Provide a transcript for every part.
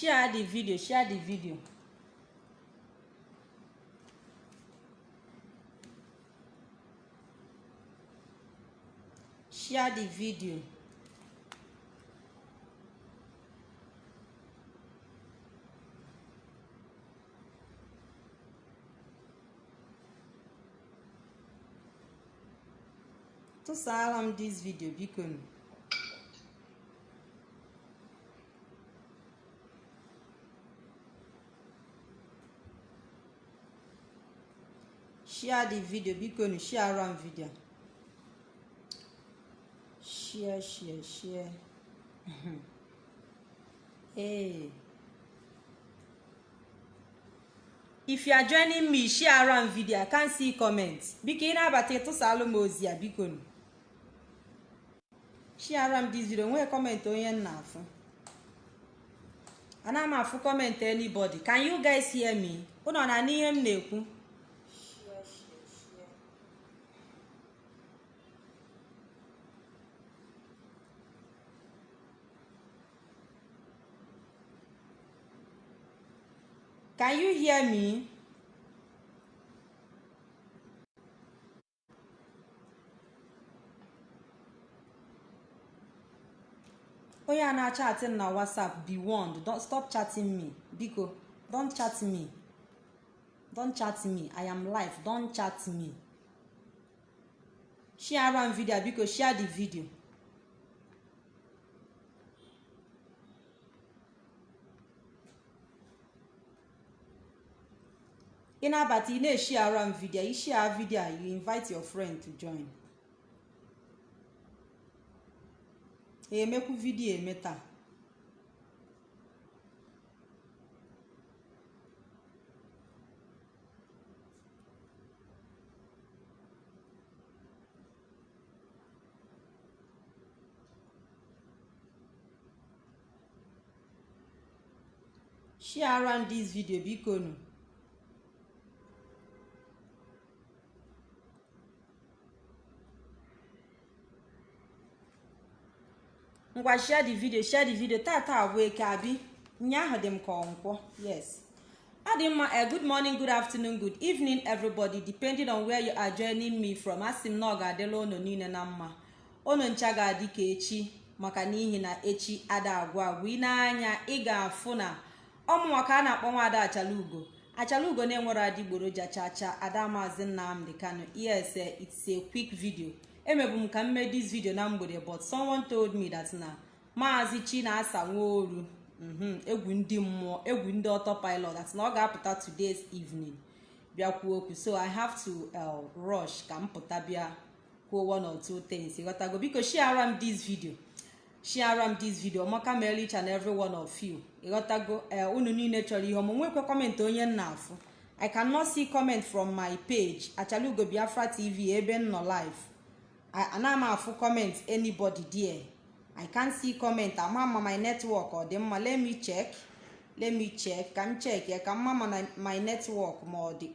share the video share the video. Share the video. Tụsara m dis video biko share the video biko nụ share am video. Share share share. Hey. If you are joining me share am video. I can see comment. Biko ị na-abata ịtụsalụ m ozi ya biko. Nụ share am this video. Nwee comment onye m na-afụ ana m afụ comment anybody. Can you guys hear me? Ụnọ na n'ihe m na-ekwu? Can you hear me? Onye a na-achatị na whatsapp be warned. Don't stop chatting me. Biko don't chat me. Don't chat me. I am live. Don't chat me. Share am video. Biko share the video ị na-abata ị na-eshare am video i share video you invite your friend to join. Emekwu vidiyo eme taa. Share am this video biko nụ. Ngwa share the video share the video. Tata abụ eke abi nyaahụ dị m ka ọnkwọ. Yes. Ọ dị mma. Eh, good morning good afternoon good evening everybody. Depending on where you are joining me from asị m na ọ ga-adịla unu niile na mma. Unu ncha ga-adị ka echi maka n'ihi na echi ada agwụ agwụ ị na-anya ị ga-afụ na ọmụnwa ka a na-akpọ nwaada achalugo. Achalugo na-enwere adịgboroja chacha ada maazị nnamdị kano yes eh, it's a quick video. Emebu m ka m mee this video na mgbede but someone told me that na maazị chinasa nwaoru mhm, egwu ndị mmụọ egwu ndị autopilot that na ọ ga-apụta today's evening. Bịa kwuo okwu. So i have to uh, rush ka m pụta bịa kwuo one or two things. Ịghọtago biko share am this video. Share am this video. Ọmaka mere each and every one of you. Ịghọtago ee unu niile chọrọ ihe ọmụ. Nwekwe kọmentị onye m na-afụ. I cannot see comment from my page achalugo biafra tv ebe m nọ live. Ana m afụ comment anybody there. I can't see comment. Ama ma my network. Ọ dị mma let me check. Let me check. Ka m check ya ka mma ma my network ma ọ dị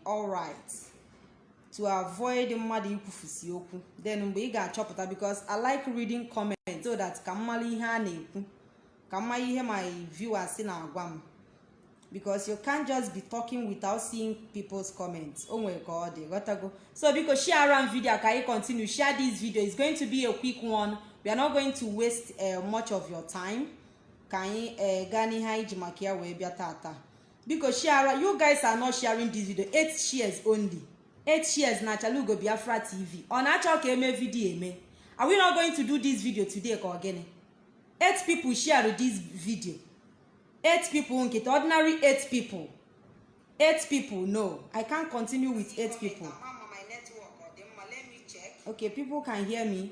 to avoid mmadụ ikwufusi okwu then mgbe ị ga-achọpụta because i like reading comment so that ka m mara ihe a na-ekwu ka m mara ihe my viewers na-agwa m because you can't just be talking without seeing people's comments. O nwere ka ọ so biko share am video. Ka anyị continue? Share this video. It's going to be a quick one. We are not going to waste uh, much of your time. Ka anyị uh, gaa n'ihe anyị maka ya wee bịa tata. Biko share you guys are not sharing this video. 8 shares only. 8 shares na chalugo biafra tv ọ na-achọ ka eme video eme. Are we not going to do this video today ka ọ gịnị 8 people share this video. Eight people nkịta ordinary eight people. Eight people no. I can't continue with eight people. Okay people can hear me.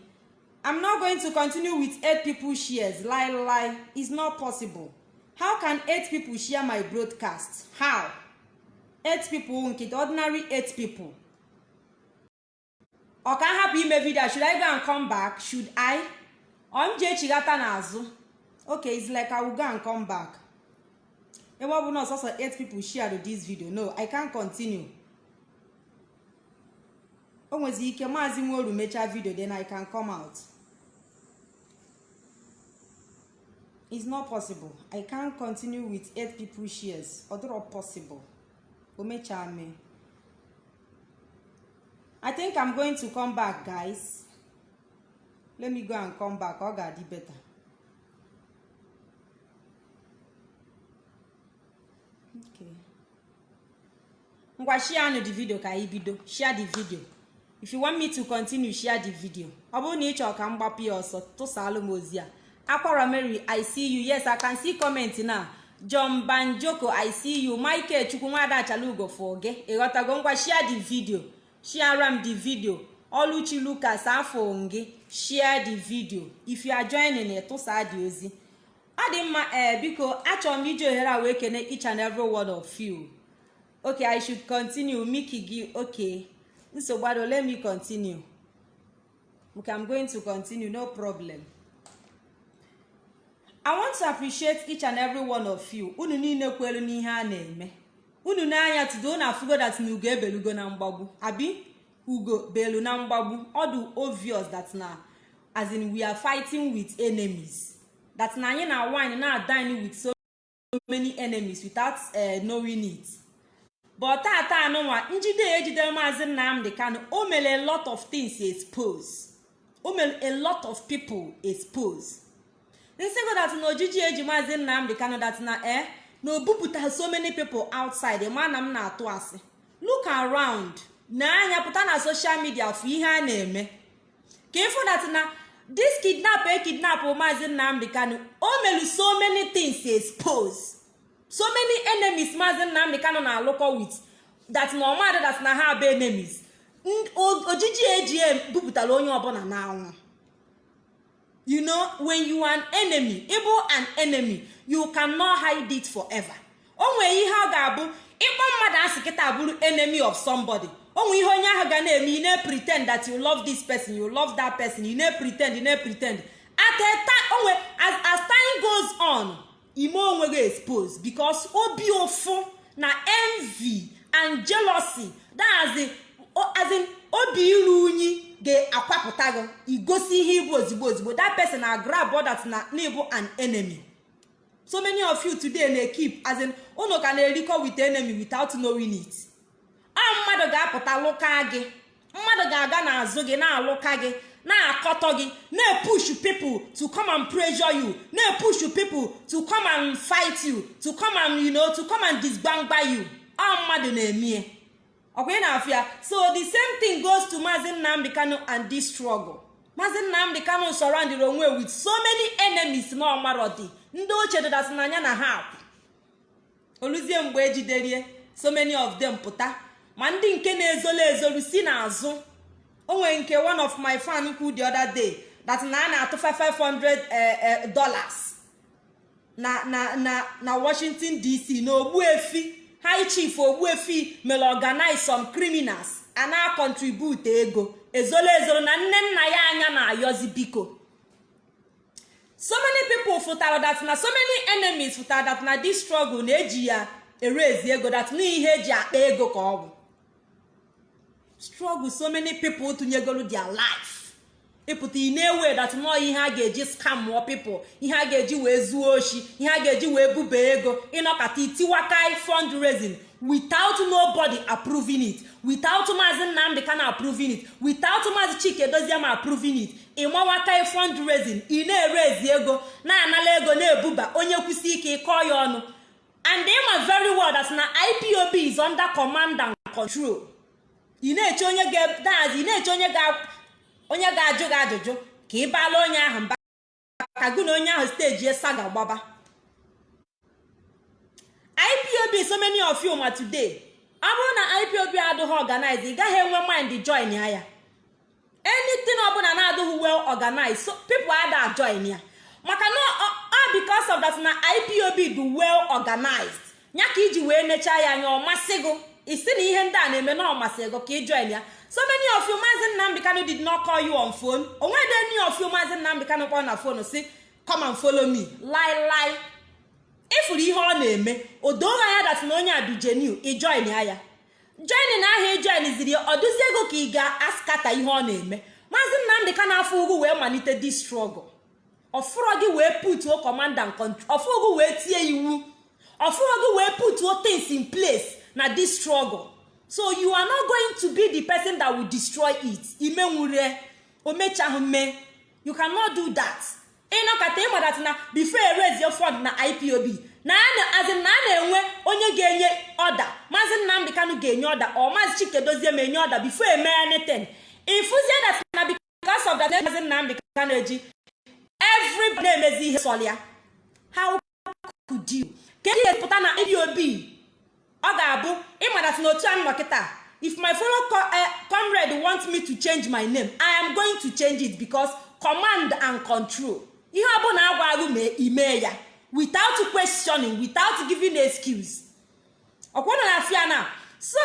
I'm not going to continue with eight people shares. Lie lie. It's not possible. How can eight people share my broadcast? How? Eight people nkịta ordinary eight people. Ọ ka hapụ ime video. Should i go and come back? Should i? Ọ m jee chighata n'azụ okay it's like i will go and come back. Ebe ọ bụ na ọsọsọ 8 people share this video. No i can't continue. O nwezi ike maazị nworu mechaa video then i can come out. It's not possible. I can't continue with eight people shares. Ọdịrọ possible. O mechaa mee. I think i'm going to come back guys. Let me go and come back. Ọ ga-adị better. Ngwa share the video ka anyị bido. Share the video. If you want me to continue share the video. Ọ bụrụ na ị chọrọ ka m gbapụ ya ọsọ tụsalụ m ozi a. Akwara mary i see you. Yes i can see comment na. John banjoko i see you. Michael chukwu nwada achalugo for gị ịghọtago ngwa share the video. Share m the video. Oluchi lucas afọ gị share the video. If you are joining tụsa dị ozi. Ọ dị mma ee biko achọrọ m iji ohere a wee kene each and every one of you. Okay i should continue. Miki gị okay nsogbu let me continue? Okay i'm going to continue no problem. I want to appreciate each and every one of you. Unu niile kwelu n'ihe a na-eme. Unu n'anya tudo na afugo that na ugo ebelugo na mgbagbu. Abi? Ugo belu na mgbagbu. Ọ dị obvious that na as in we are fighting with enemies. That na anyị na wine na dine with so many enemies without uh, knowing it. But tata anụnwa njide ejidere maazị nnamdị kano o mere a lot of things expose. O mere a lot of people expose. Nsego that na ojiji eji maazị nnamdị kano that na eh na o bupụta so many people outside. Ma na m na-atụ asị. Look around. Na anya pụta na social media fụ ihe a na-eme. Ka ịfụ that na this kidnap e kidnap maazị nnamdị kano o mere so many things expose so many enemies maazị nnamdị kano na-alụkọ with that na ọmadị that na ha bụ enemies. Ojiji eji bupụtara onye ọbụla n'anwụ you know when you are an enemy ịbụ an enemy you cannot hide it forever. O nwere ihe ọ ga-abụ ịkpọ mmadụ asị kịta bụrụ enemy of somebody. O nwere ihe onye ahụ ga na-eme you na-pretend that you love this person you love that person na-pretend at a time onwe as as time goes on ime onwe gị expose because obi ụfụ na envy and jealousy that as in obi iru unyi ga-akwapụta gị igosi ihe ịbụ ozigbo ozigbo. That person na grab that na n'ịbụ an enemy. So many of you today na keep as in ka na-erikọ with enemy without knowing it. Ọ mmadụ ga-apụta lụka gị. Mmadụ ga-aga n'azụ gị na-alụka gị na-akọtọ gị na-epush people to come and pressure you na-epush people to come and fight you to come and you know to come and disgbangba you. Ọ mmadụ na-emie ọkwa ị na-afụ ya? So the same thing goes to maazị nnamdị kano and this struggle. Maazị nnamdị kano surrounded onwe with so many enemies na ọmarọdị ndị ochie dịdasị n'anya na ha oluzie mgbe ejiderie so many of them pụta. Ma ndị nke na-ezolu ezolu si n'azụ. O nwere nke one of my fan kwu the other day that na a na-atụfa 500 dollars na na na na washington dc na ogbuefi. High chief ogbuefi mere organize some criminals a na contribute ego. Ezolo ezolo na nne nna ya anya na-ayọzi biko. So many people fụtara that na so many enemies fụtara that na this struggle na-eji ya erezi ego that na ihe eji akpa ego ka ọ bụ. Struggle so many people tụnyegoro their life. Ịpụta ị na-ewe nọọ ihe a ga-eji scam people. Ihe a ga-eji wee zuo oshi ihe a ga-eji wee buba ego. Ịnọkọta itiwakai fundraising without nobody approving it. Without maazị nnamdị ka na approving it. Without maazị chike doziema approving it. Ịmawakai fundraising. Ị na-erezi ego. Na-anala ego na-ebuba onye kwụsị ike ịkọ ya ọnụ and ịma very well that na ipob is under command and control. Ị na-eche onye ga-dazi ị na-eche onye ga onye ga-ajụ gị ajụjụ ka ị baala onye ahụ mba ka gụ na onye ahụ steji esa ga-agbaba ipob so many of you ma today. Ọ bụrụ na ipob adịghị organize ị gaghị enwe mind join ya ya. Anything ọbụla na-adịghị well organized so people ada join ya. Maka na ọ because of that na ipob dị well organized. Ya ka iji wee nechaa ya anya ọ masị gị. Isi na ihe ndị a na-eme na ọmasị ego ka ị ya. So many of you maazị nnamdị kano did not call you on phone. Onwede any of you maazị nnamdị kano kpọrọ na phone si come and follow me. Lie lie ịfụrụ ihe ọ na-eme o doo anya dat na onye a genuine ị join ya ya. Join na ahịa ijoin ziri ọ dụzie ego ka ị ga-askata ihe ọ na-eme. Maazị nnamdị kano afọ ugwu wee malite this struggle. Ọfụrọ gị wee putuo ọfụrụ gị wee tie iwu ọfụrụ gị wee putuo things in place. Na this struggle. So you are not going to be the person that will destroy it. Imenwure omechahụ mme you cannot do that. Ịnọkọta ịmadat na before erezie fund na ipob na a na-enwe onye ga-enye ọda maazị nnamdị kanụ ga-enye ọda ọ maazị chikedozie ma enye ọda before eme anything. Ifuzie that na because of that maazị nnamdị kanụ eji everybody na-emezi ihe sọl ya how could you? Ihe pụta na ipob ọ ga-abụ ịmadat na otu a nọ kịta. If my fellow comrade want me to change my name i am going to change it because command and control. Ihe ọbụla agwaghị ma ime ya. Without questioning without giving excuse. Ọkwụna na afia na. So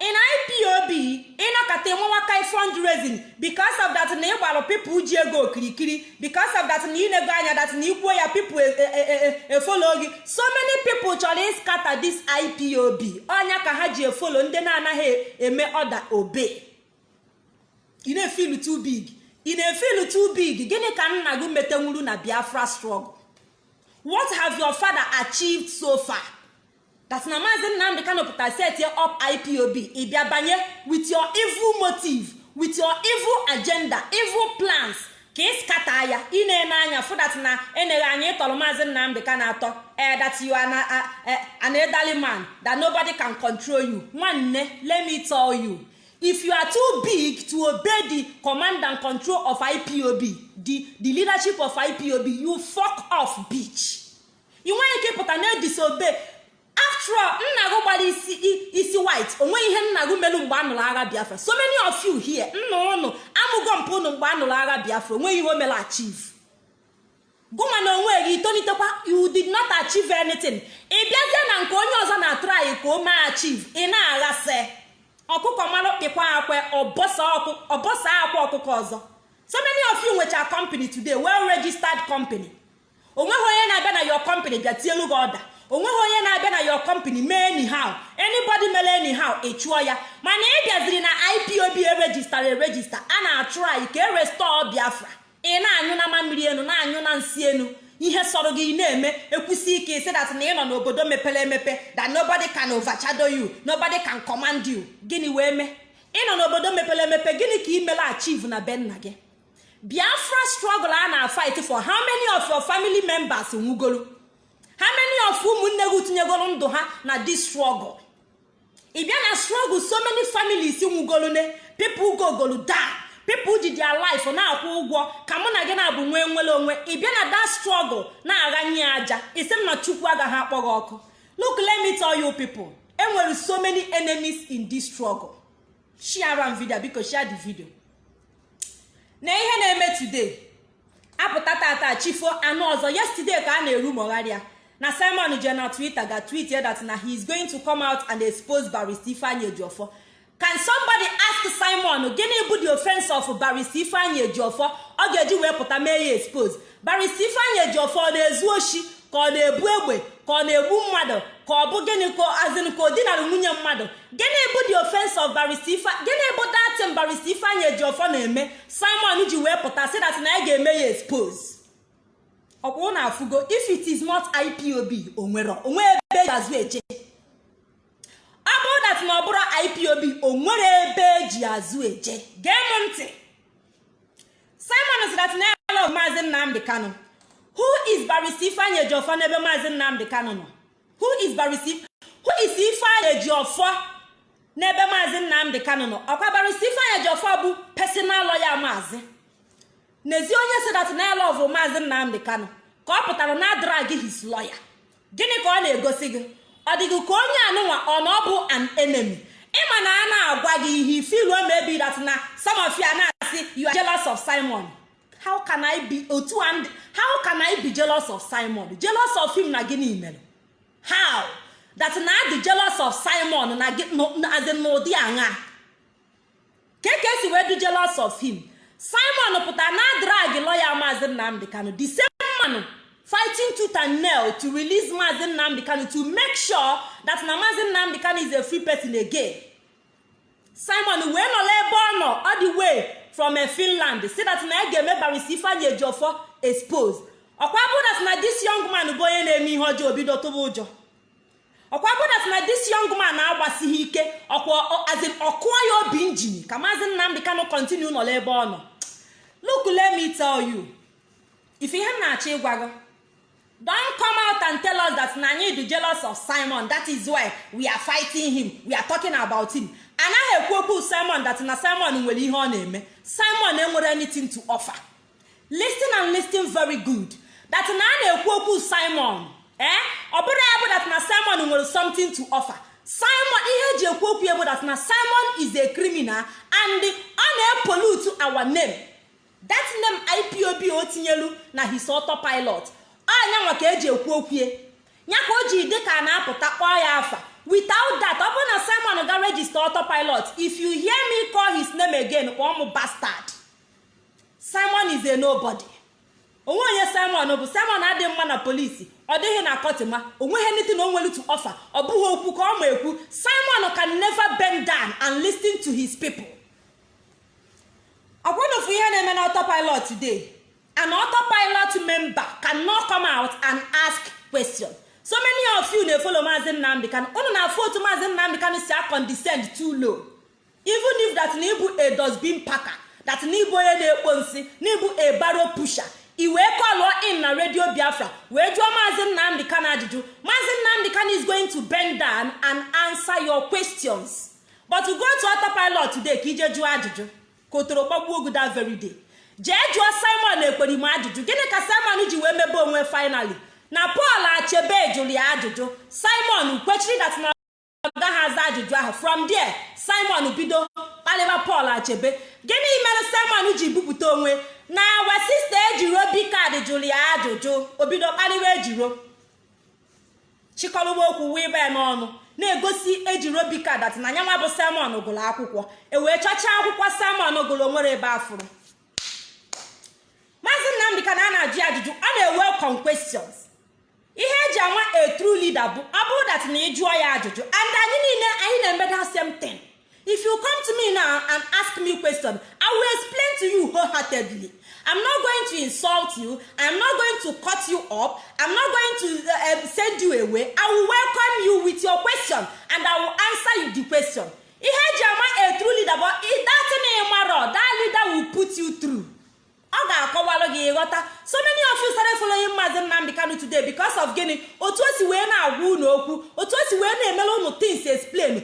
in ipob ịnọkọta enwewaka fundraising because of that na ịgbara people ji ego okirikiri because of that na ịnego anya that na ikwuo ya people efolo gị. So many people chọrọ ịskata this ipob ọnya ka ha ji efolo ndị na-anaghị eme ọda obe ị ị na-efil too big. Gịnị ka nna gị metenwuru na biafra struggle? What have your father achieved so far? That na maazi nnamdị kano pụta set up ipob ị bịa banye with your evil motive with your evil agenda evil plans. Ka ị skata ya ị na-ene anya fụ that na eneghe anya ịtọrọ maazi nnamdị ka na-atọ eh that you an elderly man that nobody can control you. Nwanne let me tell you if you are too big to obey the command and control of ipob the the leadership of ipob you fuck off bitch. Ị nweghị ike ịpụta na disobey. After all nna gị gbara isi isi white. Onweghị ihe nna gị melu mgbe a nụrụ agha biafra. So many of you here nna ụnụ amụgo mpụ ụnụ mgbe a nụrụ agha biafra. Onweghị ihe o mere achieve. Gụnwa na onwe gị tolitekwa you did not achieve anything. Ị bịazie na nke onye ọzọ na-atụrụ ka o mee achieve ị na-aghasị. Ọkụkọ mara kpịkwa akwe ọbọsa akwa ọkụkọ ọzọ. So many of you nwecha company today well registered company. Onweghị onye na-abịa na your company bịa tielu gị ọda. O nweghị onye na-abịa na your company mee anyhow. Anybody mere anyhow ị chụọ ya. Mana ị bịaziri na ipob erejistara erejista a na-achụ anyị ka e biafra. Ị na-anyụ na mmiri enu na-anyụ na nsị enu. Ihe sọrọ gị na-eme ekwusi ike isi dat na ị nọ n'obodo mepere emepe that nobody can overshadow you nobody can command you. Gịnị wee mee? Ị nọ n'obodo mepere emepe gịnị ka ị mere achieve na be nna gị? Biafra struggle a na-fight for how many of your family members nwugoro how many of ụmụnne gị tinyegoro ndụ ha na this struggle? Ị bịa na struggle so many families nwugoro ne. People gogolu down people ji their life na-akwụ ụgwọ. Ka mụ na gị na-abụ nwee nwere onwe. Ị bịa na that struggle na-aghanye aja. Isi m na chukwu agaghị akpọ gị ọkụ. Look let me tell you people. Enwere so many enemies in this struggle. Share am video biko share the video. Na ihe na-eme today. Apụta tata chifo anụ ọzọ. Yesterday ka a na-eru mogharịa na simon je na twitter ga tweet that na he is going to come out and expose barrister ifeanyi ejiofor. Can somebody ask simon gịnị bụ the offense of barrister ifeanyi ejiofor? Ọ ga-eji wee pụta mee ya expose. Barrister ifeanyi ejiofor ọ na-ezu oshi ka ọ na-ebu egbe ka ọ na-egbu mmadụ ka ọ bụ gịnị ka azin ka o nwunye mmadụ. Gịnị bụ the offense of barrister ife gịnị bụ datin barrister ifeanyi ejiofor na-eme? Simon ji wee pụta si na ya ga-eme ya expose. Ọkwa na afụgo if it is not ipob o nwere eji ọ bụrụ dat na ọ bụrụ ipob o nwere ebe eji azụ eje. Gee m ntị. Simon love maazị nnamdị kano who is barrister ifeanyi ejiofor n'ebe maazị nnamdị kano nọ? Who is barrister who is ifeanyi ejiofor n'ebe maazị nnamdị kano nọ? Ọkwa barrister ifeanyi ejiofor bụ personal lawyer maazị. N'ezi onye si dat na lọvụ maazị nnamdị kano ka ọ pụtara na drag his lawyer. Gịnị ka ọ na-egosi gị? Ọ dịghị ka onye anụnwa ọ na ọ bụ an enemy? Ịma na a na-agwa gị ihe ifiluo maybe that na some of you na-asị you are of simon. How can i be otu and how can i be jealous of simon? Jealous of him na gịnị mere how? That na adị jealous of simon na in n'ụdị aṅa? Ka ka esi wee dị jealous of him. Simon pụtara na drag lawyer maazị nnamdị kanu. The same man fighting tooth and nail to release maazị nnamdị kanu to make sure that na maazị nnamdị kanu is a free person again. Simon wee nọla ebe ọ nọ all the way from finland. Si that na ya ga-eme barisi ifeanyi ejiofor expose. Ọkwa bụdat na this young man bụ onye na-eme ihe ọjọọ bido tụba ụjọ. Ọkwa bụdat na this young man na-agbasighị ike ọkụọ ya obi injin ka maazị nnamdị kanụ kontinu nọ n'ebe ọ nọ. Look let me tell you. If ihe m na-achọ ịgwa gị don come out and tell us that na anyị dị jealous of simon that is why we are fighting him we are talking about him. Anaghị ekwu okwu simon that na simon nwere ihe ọ na-eme. Simon enwere anything to offer. Listen and listen very good. That na a na-ekwu okwu simon eh? Ọ bụrụ simon nwere something to offer. Simon ihe eji ekwu okwu bụ that na simon is a criminal and ọ na-epollute our name. That name ipob o tinyelu na his autopilot. Anyanwa ka eji ekwu okwu ya. Ka o ji dị ka a na-apụta kpọọ ya afa. Without that ọ bụrụ na simon ga register autopilot. If you hear me call his name again kpọọ m bastard. Simon is a nobody. Onwe onye simon bụ simon adịghị mma na polisi ọ dịghị na kọtịma o nweghị anything o nwere to offer. Ọ bụghị okwu ka ọ ma ekwu simon can never bend down and listen to his people. Ọkwanufu ihe na-eme na autopilot today. An autopilot member cannot come out and ask question. So many of you na-efolo maazi nnamdị kan unu na-afụ otu maazi nnamdị kan si condescend too low. Even if that na ịbụ a dustbin packer that na ịbụ onye na-ekpo nsị na ịbụ a barrow pusher i wee kọlụọ in na redio biafra wee jụọ maazi nnamdị kan ajụjụ. Maazi nnamdị kan is going to bend down and answer your questions. But go to autopilot today ka ije jụọ ajụjụ ka otoro gbagbuo ogu that very day. Jee jụọ simon ekperima ajụjụ. Gịnị ka simon ji wee mebe onwe finally? Na paul achebe jụrụ ya ajụjụ. Simon kwechiri dat na gaghị aza ajụjụ ahụ. From there simon bido kpalịba paul achebe. Gịnị mere simon ji bupụta onwe? Na we sista ejiro bikad jụrụ ya ajụjụ. Obido kpalịba ejiro. Chịkọrụba okwu wee bee n'ọnụ na-egosi ejiro bikad dat na nyanwa bụ simon gụrụ akwụkwọ. E wee chọchaa akwụkwọ simon gụrụ nwere ebe afụrụ. Maazị nnamdị ka na a na-ajụ ajụjụ ọ na-welcome questions. Ihe eji anwa a true bụ ọ bụrụ that na ị jụọ ya ajụjụ and anyị niile anyị na-eme that same thing. If you come to me now and ask me question i will explain to you wholeheartedly. I'm not going to insult you. I'm not going to cut you up. I'm not going to uh, send you away. I will welcome you with your question and i will answer you the question. Ihe eji anwa a true leader bụ datin ịmarọ that leader will put you through. Ọ ga-akọwalụ gị ịghọta so many of you started following Maazị Nnamdi Kanu today because of gịnị? Otu o si wee na-agwa unu okwu otu o si wee na-emere unu things explain.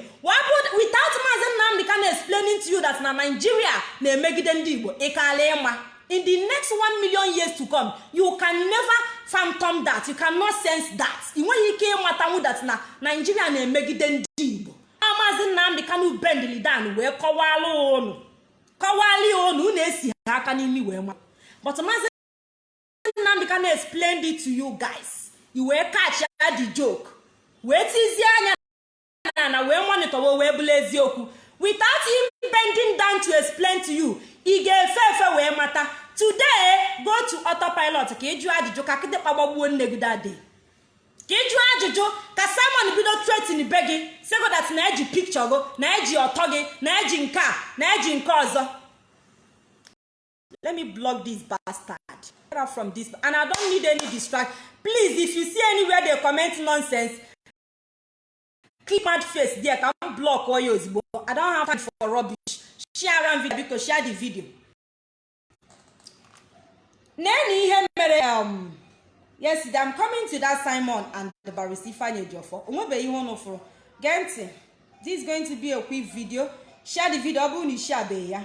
Without Maazị Nnamdi Kanu explaining to you that na Nigeria na-emegide ndị Igbo ị kaala ịma. In the next one million years to come you can never phantom that you cannot sense that. Ị nweghị ike ịmatanwu that na Nigeria na-emegide ndị Igbo. Maazị Nnamdi Kanu bendili dan wee kọwalụ unu. Kọwalị unu unu esi aka n'imi wee ma. But maazị nnamdị ka na-explain it to you guys. I wee catch ya joke. Wee tizie anya na na wee monitor wee bụla eziokwu. Without him bending down to explain to you ị ga-efe efe wee mata. Today go to autopilot ka ị jụọ ajụjụ ka kịdịkpa gbagbuo nne gị dade ka ị jụọ ajụjụ ka simon bido tretin be gị. Segodat na eji pikchọ gị na eji ọtọ gị na eji nke a na eji nke ọzọ. Let me block this bastard. Get out from this and i don't need any distract. Please if you see anywhere they comment nonsense click mad face there. Ka m block oya ozugbo i don't have time for rubbish. Share am video biko share the video. Um yes i'm coming to that simon and the barista ifeanyi ejiofo onwebeghị ihe unu fụrụ gee ntị. This is going to be a quick video. Share the video. Ọ bụrụ na isi abeghị ya.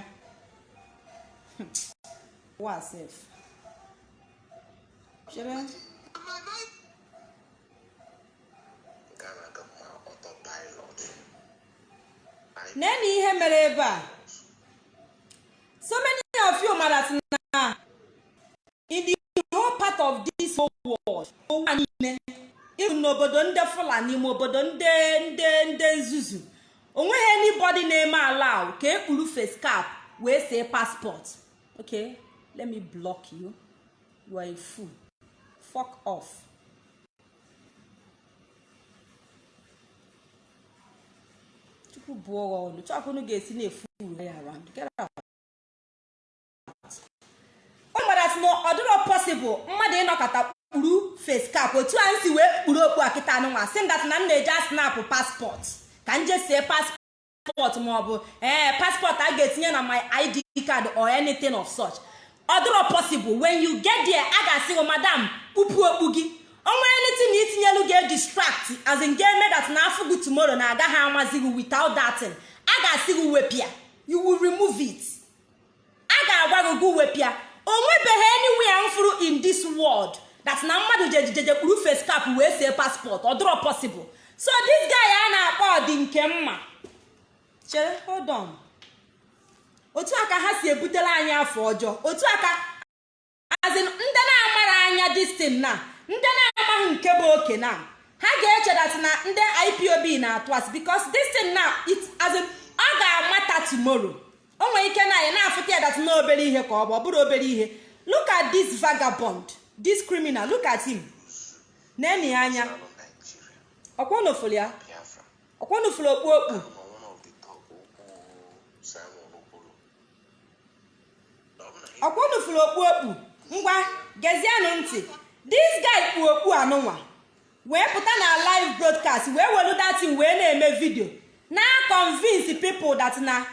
What sef? Chere? Nene ihe mere ebe. So many of you mara in the whole part of this whole world, ụwa niile, ịhụ n'obodo ndị Fulani ma obodo ndị ndị ndị nzuzu, o nweghị anybody na-eme ala ka ekpuru face cap wee see passport. Okay? Let me block you. You are a fool. Fuck off. Tupu bụọ ọnụ. Chọkụnụ ga-esi na-efu ya around. Na ọ dịrọ mmadụ ịnọkọta kpuru face cap. Otu a si wee kpuru okpu a kịta anụnwa. Si dat na m na-eji snap paspọt ka m jesie paspọt maọbụ ee paspọt a ga-etinye na my id card or anything of such. Ọ dịrọ possible when you get there a ga-asị gị madam kpupu okpu gị. Onwe anything na itinyelu ga distract as in that na afọ gị tomorrow na agaghị amazi gị without thing. A ga-asị gị wepịa. You will remove it. A ga-agwa gị gị wepịa. O nwebeghị anywhere m fụrụ in this world that na mmadụ jejijeje kpuru face cap wee see passport. Ọ dịrọ possible. So this guy a na-akpọ ọdị nke mma. Chere hold on. Otu aka ha si ebutere anyị afọ ọjọọ. Otu aka azin ndị na-amara anya distin na ndị na-amaghị nke bụ oke na ha ga-eche dat na ndị ipob na-atụ asị bikos distin na azin ọ ga-amata tomorrow. O nwere ike na anyị na-afụta ya dat na obere ihe ka ọ bụ ọ bụrụ obere ihe. Look at this vagabond this criminal look at him. Na-eni ya anya. Ọkwanụfụrụ ya. Ọkwanụfụrụ okpu okpu. Ọkwanụfụrụ okpu okpu. Ngwa gezienụ ntị. This guy kpu okpu anụnwa. Wee pụta na live broadcast wee welu datin wee na-eme vidio na convince people that na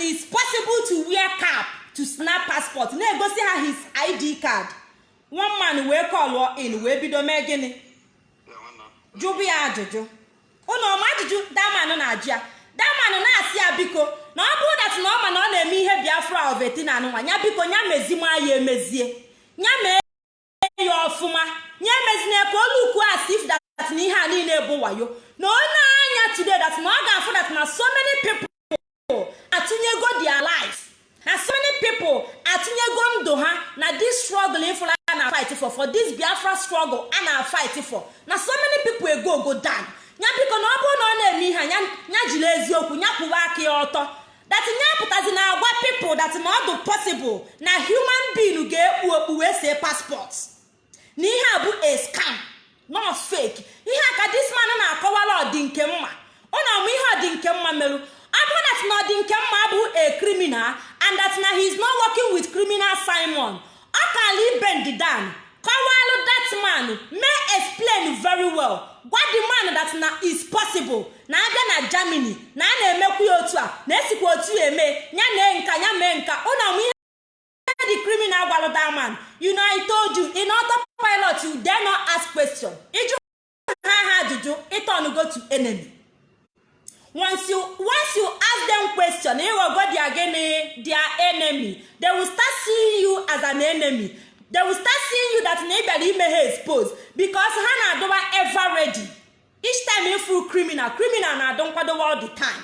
it's possible to wear cap to snap passport. Na-egosi ha his id card. One man wee call in wee bido mee gịnị? Jụbụ ya ajụjụ. Ụnụ ọma ajụjụ daman na-ajụ ya. Daman na-asị ya biko na ọ bụrụ dat na ọ ma na ọ na-eme ihe biafra ovetina anụnwa ya biko ya mezima ya emezie. Ya mee ya ọfụma. Ya emezina ka olu ukwu asif dat na ihe a niile bụ wayo. Na onye anya today dat na ọ ga-afụ dat na so many atụnyego their life. Na so many atụnyego ndụ ha na this struggle ifụla a na fight for for this biafra struggle a na fight for. Na so many ego go down ya biko na ọ bụrụ na ọ na-eme ihe ya jiri eziokwu ya aka ya ọtọ. Dat ya pụtazi na agwa people dat na ọ dị possible na human being ga-ekpu okpu wee see passport. Na ihe a bụ a scam not fake. Ihe a ka this man na-akọwara ọdị nke mma. Ọ na-amụ ihe ọdị nke mma merụ bụrụ dat ọdị nke mma bụ a criminal and that na he is not working with criminal simon. Ọ kala ibend down kọwalụ that man. May explain very well. Gwa the man that na is possible. Na abịa na germany na a na-emekwu ya otu a na esikwa otu ya eme ya mee nka ya mee nka. Ụnụ amụ ihe the criminal gwalụ that man. You know i told you in autopilot you dare not ask question. Ịjụ ha ha ajụjụ ịtọn go to enemy. Once you once you ask them question ịghọgo their gịnị? Their enemy. They will start seeing you as an enemy. They will start seeing you that na ị bịara ime ha expose because ha na-adọba ever ready. Each time ịfụ criminal criminal na-adọ nkwadobe all the time.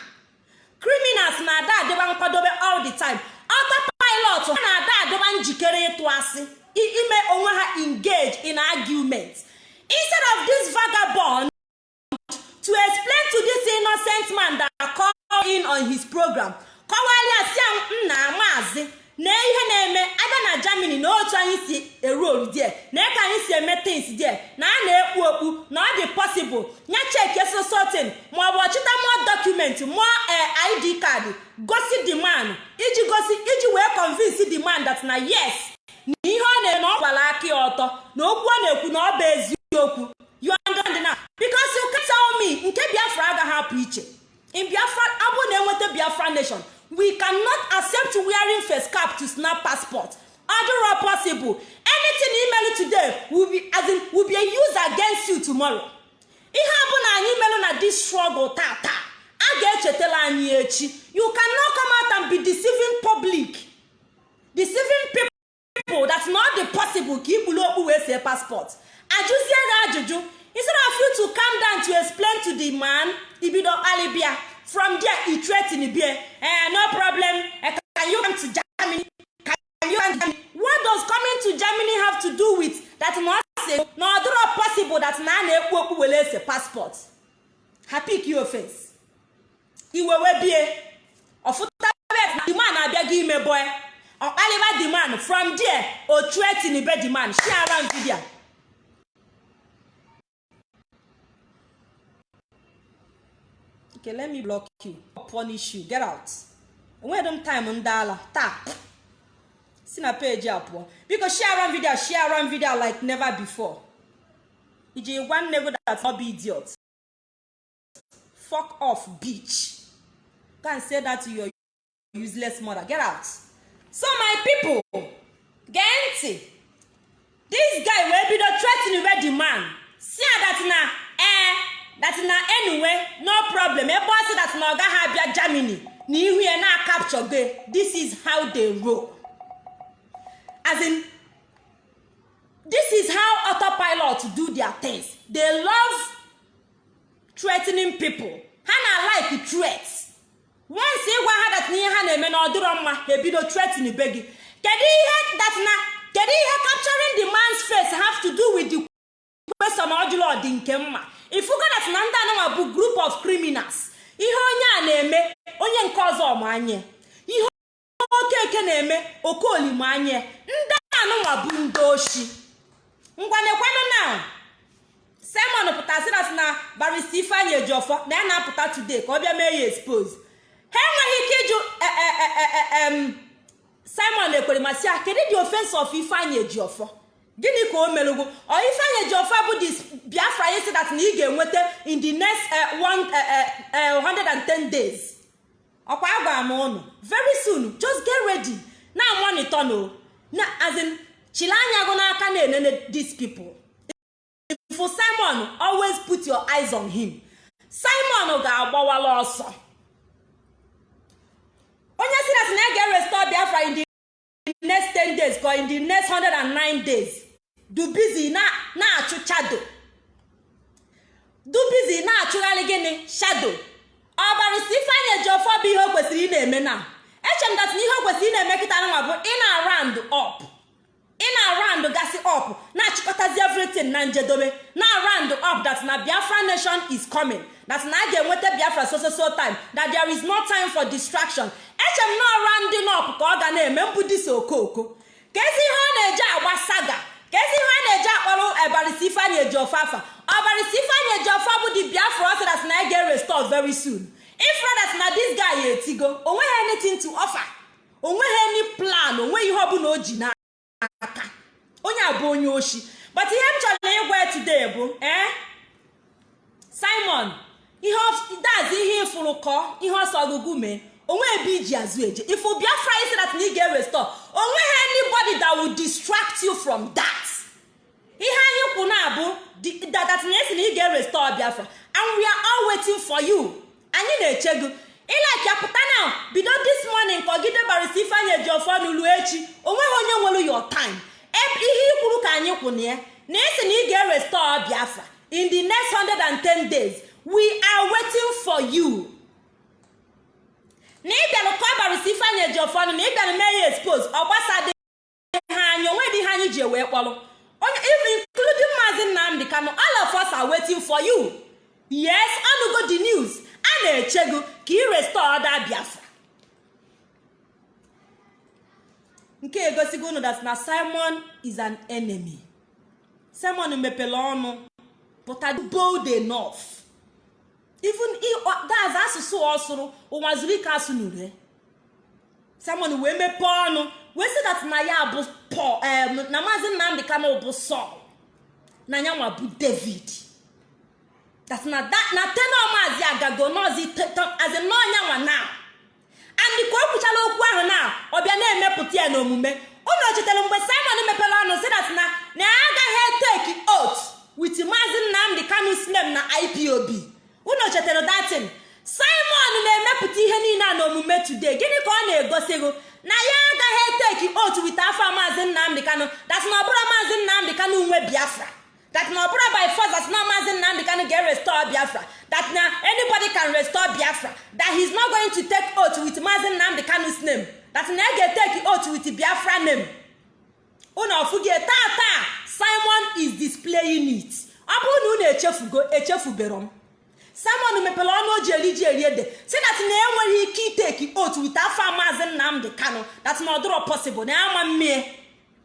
Criminals na-ada adịba nkwadobe all the time. Autopilot ha na-ada adịba njikere ịtụ asị ime onwe ha engage in argument. Instead of this vagabond to explain to this innocent man that call in on his program kọwalịa si m na maazị na ihe na-eme abịa na germany na otu anyị si eru oru die na ka anyị si eme tins die na a na-ekpu okpu na ọ dị possible ya cheki sosotin maọbụ ọchịta mụọ dọkụmentị mụọ id kaadị gosi the man iji gosi iji wee convince the man that na yes na ihe ọ na-eme na ọ aka ọtọ na okwu ọ na-ekwu na ọ bụ eziokwu. You understand now? Nke biafra agaghị apụ iche. In biafra abụ na-enweta biafra nation we cannot accept wearing face cap to snap passport. Adịrọ possible? Anything imelu today will be, as in, will be used against you tomorrow. Ihe ọ bụla anyị merụ na this struggle tata a ga-echetara anyị echi. You cannot come out and be deceiving public. Deceiving people that not the possible. Ka ikpuru okpu wee see passport. Ajụzie gị ajụjụ. Instead of you to calm down to explain to the man ibido alibia. From there he threaten bie eh, no problem. Eh, can you come to germany? Can you come what does coming to germany have to do with that na say na ọ possible that na a na-ekpu okpu were ese passport? Ha your face. Iwe wee bie. Ọfụta na the man abịa gị ime boy. Ọkpaliba the man from there o threaten be the man share am video okay let me block you. Punish you. Get out. Enweghị m time ndị ala taa si na peji a biko share m video share m video like never before. Iji gwa nne gị that no be idiot. Fuck off bitch. And say that to your useless mother. Get out. So my people gee ntị this guy wee bido threatening wey the man. Si that na eh? That na anyway no problem. Ebe ọ sị that na ọ gaghị abịa germany na ihu ya na capture gị this is how they roll. As in this is how autopilot do their things. They love threatening people. Ha na like threats. Once ịgwa ha dat ihe ha na-eme na ọdịrọ mma ha ebido threatening be gị. Kedu ihe that na kedu ihe capturing the man's face have to do with the question ọjụrụ dị nke mma? Ifugo that na ndị anụnwa bụ group of criminals ihe onye a na-eme onye nke ọzọ ọmanye ihe okeke na-eme okolimanye ndị anụnwa bụ ndị oshi. Ngwanekwanụ na simon pụtasị na barista ifeanyị ejiọfọ na ya na-apụta today ka ọ bịa mee ya expose. Ha enweghị ike ịjụ simon ekwere masị ya kedu the offense of ifeanyị ejiọfọ gịnị ka o merụgo? Ọ ifeanyị ejiọfọ bụ the biafra anyị sị that na ị ga-enweta in the next one 110 days. Ọkwa agwara m ụnụ very soon just get ready. Na monitor no na as in chile anya gụ n'aka na-enene these people. For simon always put your eyes on him. Simon ga-agbawala ọsọ. Onye si na ga restore biafra in the next 10 days ka in the next 109 days. Busy na-achụ chado do busy na-achụgharị gịnị? Shado ọbarịsi ifeanyị eji ọfọ bụ ihe o kwesịrị ị na-eme na? Eche m dat na ihe o kwesịrị ị na-eme kịta nwa bụ ị na-arand up. Ị na-arand gasị up na-achịkọtazi everything na njedobe na arand up that na biafra nation is coming. That na a ga-enweta biafra so so so time. That there is no time for distraction. Eche m na ọra ndị nọp ka ọ ga na-eme mbudisi okooko. Ka ezi ihe ọ na-eji agba saga. Ka ihe ọ na-eji akpọrọ ọbarịsi ifeanyị eji ọfọ afa ọbarịsi ifeanyị eji ọfọ bụ di biafra ọ sị that na a ga-restore very soon. Ifra that na this guy etigo o nweghị anything to offer. Onweghị any plan. Onweghị ihe ọbụla o ji n'aka. Onye a bụ onye oshi. But ihe m chọrọ ịgwa today bụ ee simon ihe dazi ihe ịfụrụ kọ ihe ọsọ ọgụgụ mee. Onwe ebe iji azụ eje. Ifu biafra isi that na ị ga-erestore o nweghị anybody that will distract you from that. Ihe anyị kwụ na abụ that na esi na ị ga-erestore biafra and we are all waiting for you. Anyị na-eche gị. Ịlaki apụta na bido this morning kọgide barịsa ifeanyị eji ọfọ n'ulu echi. Onweghị onye nwere your time. Ihe ikwuru ka anyị kwụ na ya na esi na ị ga-erestore biafra in the next 110 days we are waiting for you. Na ịbịara ka ọ barịsa ifeanyị eji ọfọ na ịbịara mee ya expose ọ gbasadị ha anya onwe dị ihe anyị ji wee kpọrọ. Including maazị nnamdị kano all of us are waiting for you. Yes ọnụgo the news. A na-eche gị ka ị restore ọda biafra. Nke egosigo unu that na simon is an enemy. Simon mepere ọnụ pụta bold enough. Even that's asụsụ ọsụrụ ụwa zuru ike asụ n'ure simon wee mepee ọnụ wee sị that na ya bụ paul na maazị nnamdị kano bụ sọl na ya nwa bụ david. Na tenọ maazị agago n'ozi n'ọnya nwa na andị ka o kwuchala okwu ahụ na ọbịa na-emepụta ya n'omume. Unu chetara mgbe simon mepere ọnụ si that na na agaghị take oath with maazị nnamdị kanu snem na ipob unu chetara datin simon na-emepụta ihe niile a n'omume today. Gịnị ka ọ na-egosi gị? Na ya agaghị take oath with afọ maazị nnamdị kanu. That na ọ bụrụ maazị nnamdị kanu nwe biafra. That na ọ bụrụ by force that na maazị nnamdị kanu ga-restore biafra. That na anybody can restore biafra. That he's not going to take oath with maazị nnamdị kanu's name. That na ya ga-etake oath with biafra name. Unu ọfụgie taa taa. Simon is displaying it. Ọ bụrụ na unu echefugo echefubero m. simon mepere ọnụ o ji eri ji eri ede. Si na enweghị ike iteki otu wite afọ maazị nnamdị kano that na ọdụrọ possible. Na ama mmie.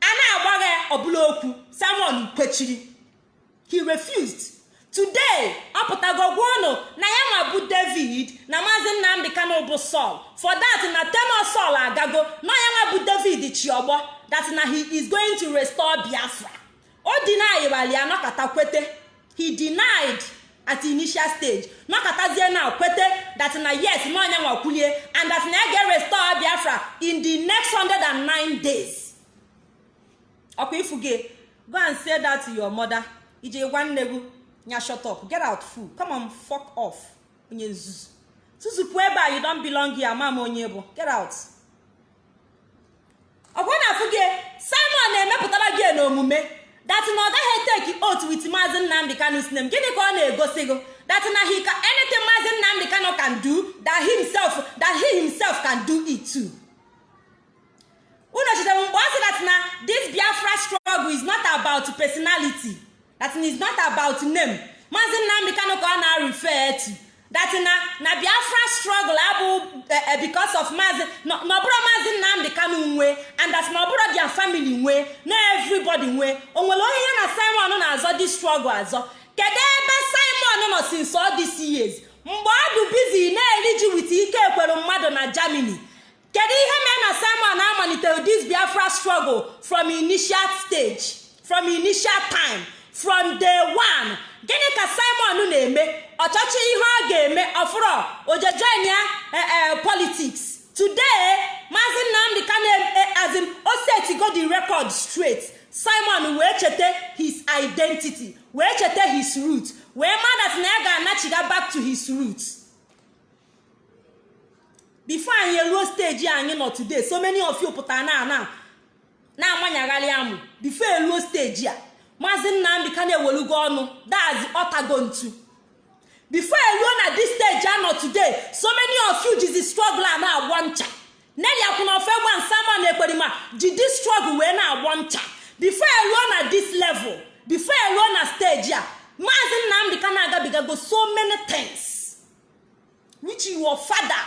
A na-agbagha ọbụla okwu. Simon kwechiri. He refused. Today ọ pụtago gwa na ya nwa bụ david na maazị nnamdị kano bụ Saul. For that na tenor Saul agago na ya nwa bụ David chiọgbọ that na he is going to restore Biafra. O deny ya nọkọta kwete. He denied. At initial stage. Nọkọtazie na kwete that na yes na onye nwa kwulie and that na ya ga-restore Biafra in the next 109 days. Ọkwa ifu gị go and say that to your mother. Ije gwa nne gị nya shut up. Get out fool. Come on fuck off. Onye nzuzu. Tụzupụ ebe a you don't belong here. Ama onye bụ. Get out. Ọkwa na-afụ gị simon na-emepụtara gị n'omume. That na ọ gaghị take oath with maazị nnamdị kanu sinem gịnị ka ọ na-egosi gị that na he can anything maazị nnamdị kanu can do that himself that he himself can do it too. Unu chetara mgbe ọ sị that na this biafra struggle is not about personality. That is not about name. Maazị nnamdị kanu ka ọ na-refer to. That na biafra struggle abụ because of maazị na ọ bụrụ maazị nnamdị kanu nwe and that na ọ bụrụ their family nwe na everybody nwe o nwere onye ya na simon na-azọ this struggle azọ. Kedu ebe simon nọ since all these years? Mgbe ọ dị busy na-eri ji wit ike ekwere mmadụ na germany. Kedu ihe mere na simon amalitere this biafra struggle from initial stage from initial time from day one? Gịnị ka simon na-eme? Ọchọchị ihe ọ ga-eme ọfụrọ ojejoin ya politics. Today maazị nnamdị kanu azin o setigo the record straight. Simon wee cheta his identity wee cheta his root wee madat na ya ga-anachiga back to his root before anyị eruo steji anyị nọ today so many of you pụtara na ana na-amanyagharị amụ. Before eruo steji a maazị nnamdị kanu ewelugo ọnụ. Dazi ọtago ntu before eruo na dis stage anọ today. So many of you jizi struggle a na-agbọ ncha neli akwụnofe gwa nsama na ekperima ji dis struggle wee na-agbọ ncha before eruo na dis level before eruo na stage a maazị nnamdị kanu agabigago so many things. Which your father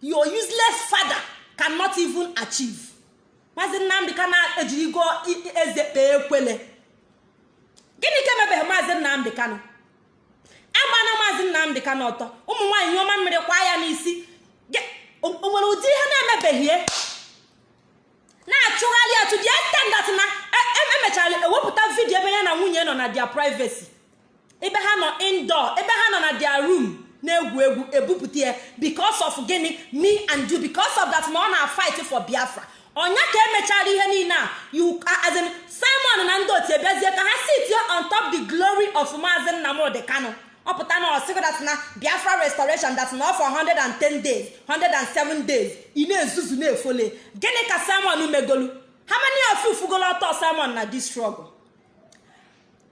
your useless father cannot even achieve. Maazị nnamdị kanu ejirigo eze kpee ekwele. Gịnị ka emebeghị maazị nnamdị kanu? Agbana maazị nnamdị kanu ọtọ. Ụmụ nwaanyị nyụọma mmiri kwa ya n'isi. O nwere ụdị ihe na-emebeghie na-achụgharị atụ dị estendat na emechara ewepụta vidio ebe ya na nwunye nọ na dia privacy. Ebe ha nọ indoor ebe ha nọ na dia room na-egwu egwu ebupụta ya. Because of gịnị? Me and you because of that na ọ na-fight for biafra. Ọnya ka emechara ihe niile a? You as in simon na ndị otu ebiazie ka ha sit on top the glory of maazị nnamdị kanu. Ọ pụta na ọsịgo dat na biafra restoration dat na ọ for 110 days 107 days. Ị na-ezuzu na-efole. Gịnị ka simon megolu? Ha many of fugolo ọtọ simon na this struggle?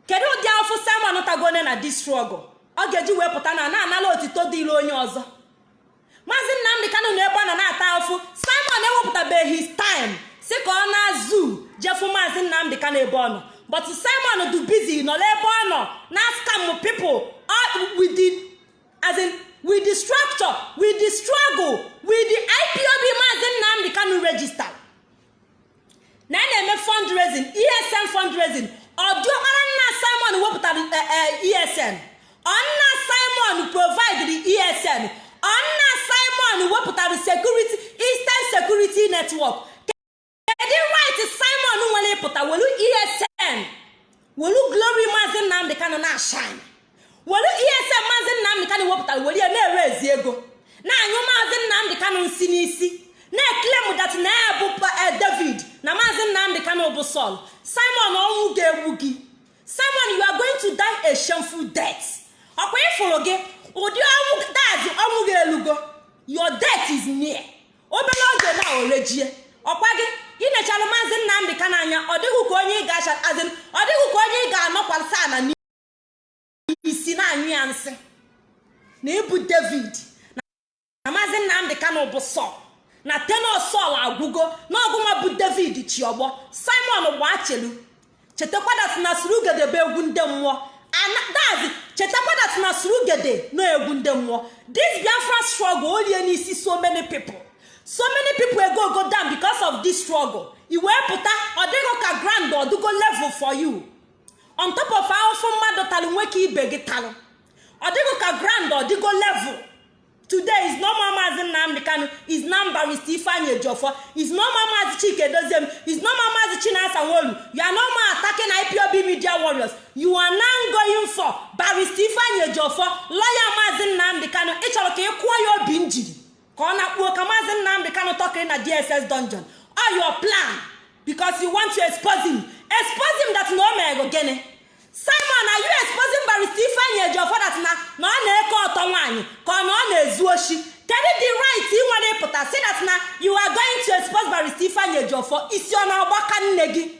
Kedu ụdị afụ simon tagone na this struggle? Ọ ga-eji wee pụta na na-anala otito dịịrị onye ọzọ. Maazị nnamdị kanu na ebe ọ nọ na-ata afụ simon ewepụtabeghị his time. Si ka ọ na-azụ jefu maazị nnamdị kanu ebe ọ nọ. But simon du busy nọ n'ebe ọ nọ. Na scam people with the as in with the structure with the struggle with the ipob maazị nnamdị kanu register. Na a na-eme fundraising esn fundraising. Ọdịọkpara nna simon wepụtara esn ọnna simon provide esn ọnna simon wepụtara security eastern security network. Kedu right simon nwere ịpụta welu esn welu glory maazị nnamdị kanu na shine. Welu esn maazị nnamdị kanu wepụtara were ya na-ere ezi ego na-anyụ maazị nnamdị kanu nsi n'isi na-eklem dat na ya bụ david. Na maazị nnamdị kanu bụ sol simon ọnwụ ga-egbu gị simon you are going to die a shameful death. Ọkwa ịfụrụ gị ụdị ọnwụ dazi ọnwụ ga-elugo your death is near. Obere oge na orejie ọkwa gị inechala maazị nnamdị kanu anya ọ dịghị ka onye ị ga-acha azin ọ dịghị ka onye ị ga-anọkwasị ana na-anyụ ya nsị na ịbụ david. Na maazị nnamdị kanu bụ sọl na tenor sọl agwụgo. N'ọgụnwa bụ david chiọgbọ simon gbachelu chetakwadat na surugede bụ egwu ndị mmụọ. Dazi chetakwadat na surugede na egwu ndị mmụọ. This biafra struggle o rie n'isi so many people. So many people ego go down because of this struggle. I wee pụta ọ dịghị ka grand ọdịgo level for you. On top of ahụfụ mmadụ talụ nwoke ibe gị talụ ọ dịghị ka grand ọdịgo level. Today is normal maazị nnamdị kanụ is na barista ifeanyị ejiofor. Is normal maazị chike doziem is normal maazị chinasa nwolu you are normal attacking ipob media warriors. You are now going for barista ifeanyị ejiofor lọya maazị nnamdị kanụ ị chọrọ ka ị kụọ ya obi njiri. Ka ọ na-akpuo ka maazị nnamdị kanụ tọkịrị na dss dungeon. All your plan. Because you want to expose him. Expose him that na o mere gịnị simon are you exposing barista ifeanyị ejiofor na na ọ na-eke ọtọ nwaanyị ka ọ na ọ na-ezu oshi? Kedu the right ị nwere ịpụta si that na you are going to expose barista ifeanyị ejiofor? Isi ọ na-agbaka nne gị?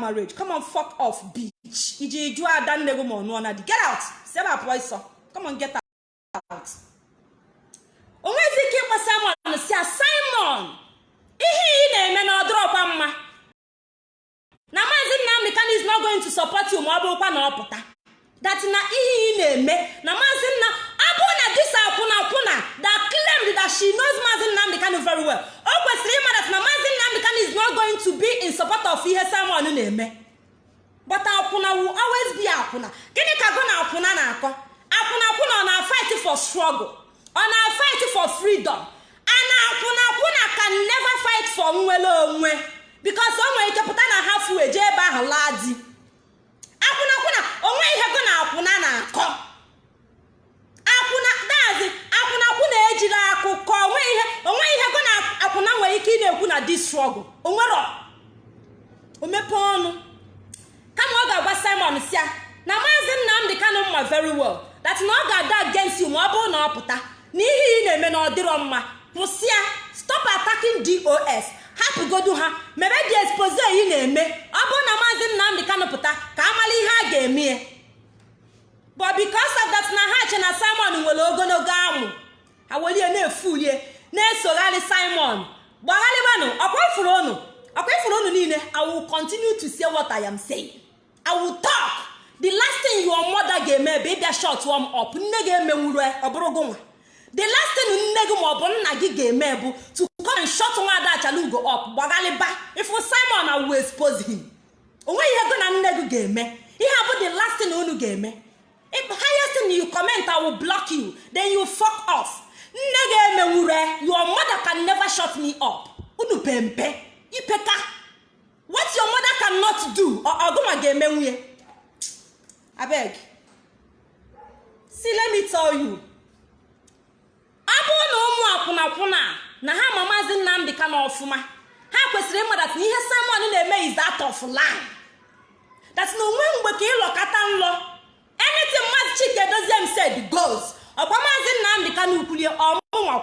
That marriage. Come on fuck off bitch. Iji jụọ ada nne gị ma ọ nụọ na di. Get out. Si ebe a pụọ ịsọ come on get out o nweghịzi ike ịkpọ simon si ya simon ihe ị na-eme na ọdụrọkwa mma na maazị nnamdị kan is not going to support you ma ọ bụrụkwa na ọ pụta that na ihe ị na-eme na maazị nna ọ bụrụ na dis akwụna akwụna that claimed that she knows maazị nnamdị kan very well o kwesịrị ịma that na maazị nnamdị kan is not going to be in support of ihe simon na-eme but akwụna will always be akwụna gịnị ka gụ na akwụna na-akọ akwụna akwụna ọ na-fight for struggle ọ na-fight for freedom ana akwụna akwụna can never fight for nnwere onwe because o nwere ike pụta na ha fu eje ebe ahụ laa di akwụna akwụna onwe ihe gụ na akwụna na-akọ akwụna dazi akwụna akwụna ejiri akụkọ onwe ihe onwe ihe gụ na akwụna nwere ike ị na-ekwu na dis struggle onwero o mepee ọnụ kama ọ ga-agwa simon sia na maazị nnamdị kanụ mma very well that na ọ you ma ọ bụrụ na ọ pụta na ihe ị na-eme na ọ dịrọ mma kwụsịa stop attacking dos hapụgodu ha mebe dị expose ị na-eme. Ọ bụrụ na maazị nnamdị kanụ pụta ka amala ihe a ga-eme but because of na ha che na simon nwere ogologo amụ ha welie na-efulie na-esogharị simon. Gbagharịbanụ ọkwa ifuru unu ọkwa niile i will continue to say what i am saying. I the last thing your mother ga-eme bụ ịbịa shot warm up nne ga-emenwuru ọ bụrụ gị nwa. The last thing nne gị ma ọ bụ nna gị ga-eme bụ to come and shut nwaada achalugo up gbagharịba ifu simon i will expose him o nweghị ihe gị na nne gị ga-eme. Ihe bụ the last thing unu ga-eme. Highest thing you comment i will block you. Then you fuck off. Nne ga-emenwure your mother can never shut me up. Unu pempe ipeka. What your mother cannot do ọgụnwa ga-eme nwunye. Abeg see let me tell you. Ọ bụrụ na ụmụ akwụnakwụna na ha ma maazị nnamdị ka na ọfụma. Ha kwesịrị ịmada na ihe simon na-eme is out of line that na onwe mgbe ka ịlọkata nlọ anything maazị chike dozie m said goes. Ọkwa maazị nnamdị ka ukwu kwulie ọmụnwa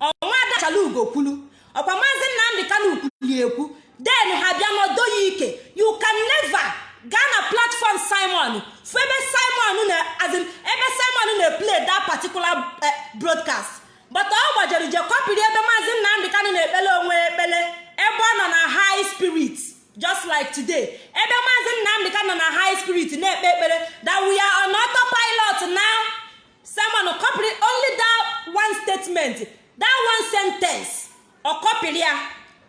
ọnwa adachala ugo kwulu. Ọkwa maazị nnamdị kanu kwuli ekwu den ha bịa n'ọdọ ya ike. You can never gaa na platform simon. Fụ ebe simon na as in, ebe simon na play that particular eh, broadcast. But ọ gbajere je kọpịrị ebe maazị nnamdị kanu na-ekpele onwe ekpele ebe ọ nọ na high spirit just like today. Ebe maazị nnamdị kanu nọ na high spirit na-ekpe ekpere that we are on autopilot now. Simon kọpịrị only that one statement that one sentence. Ọ kọpịrị ya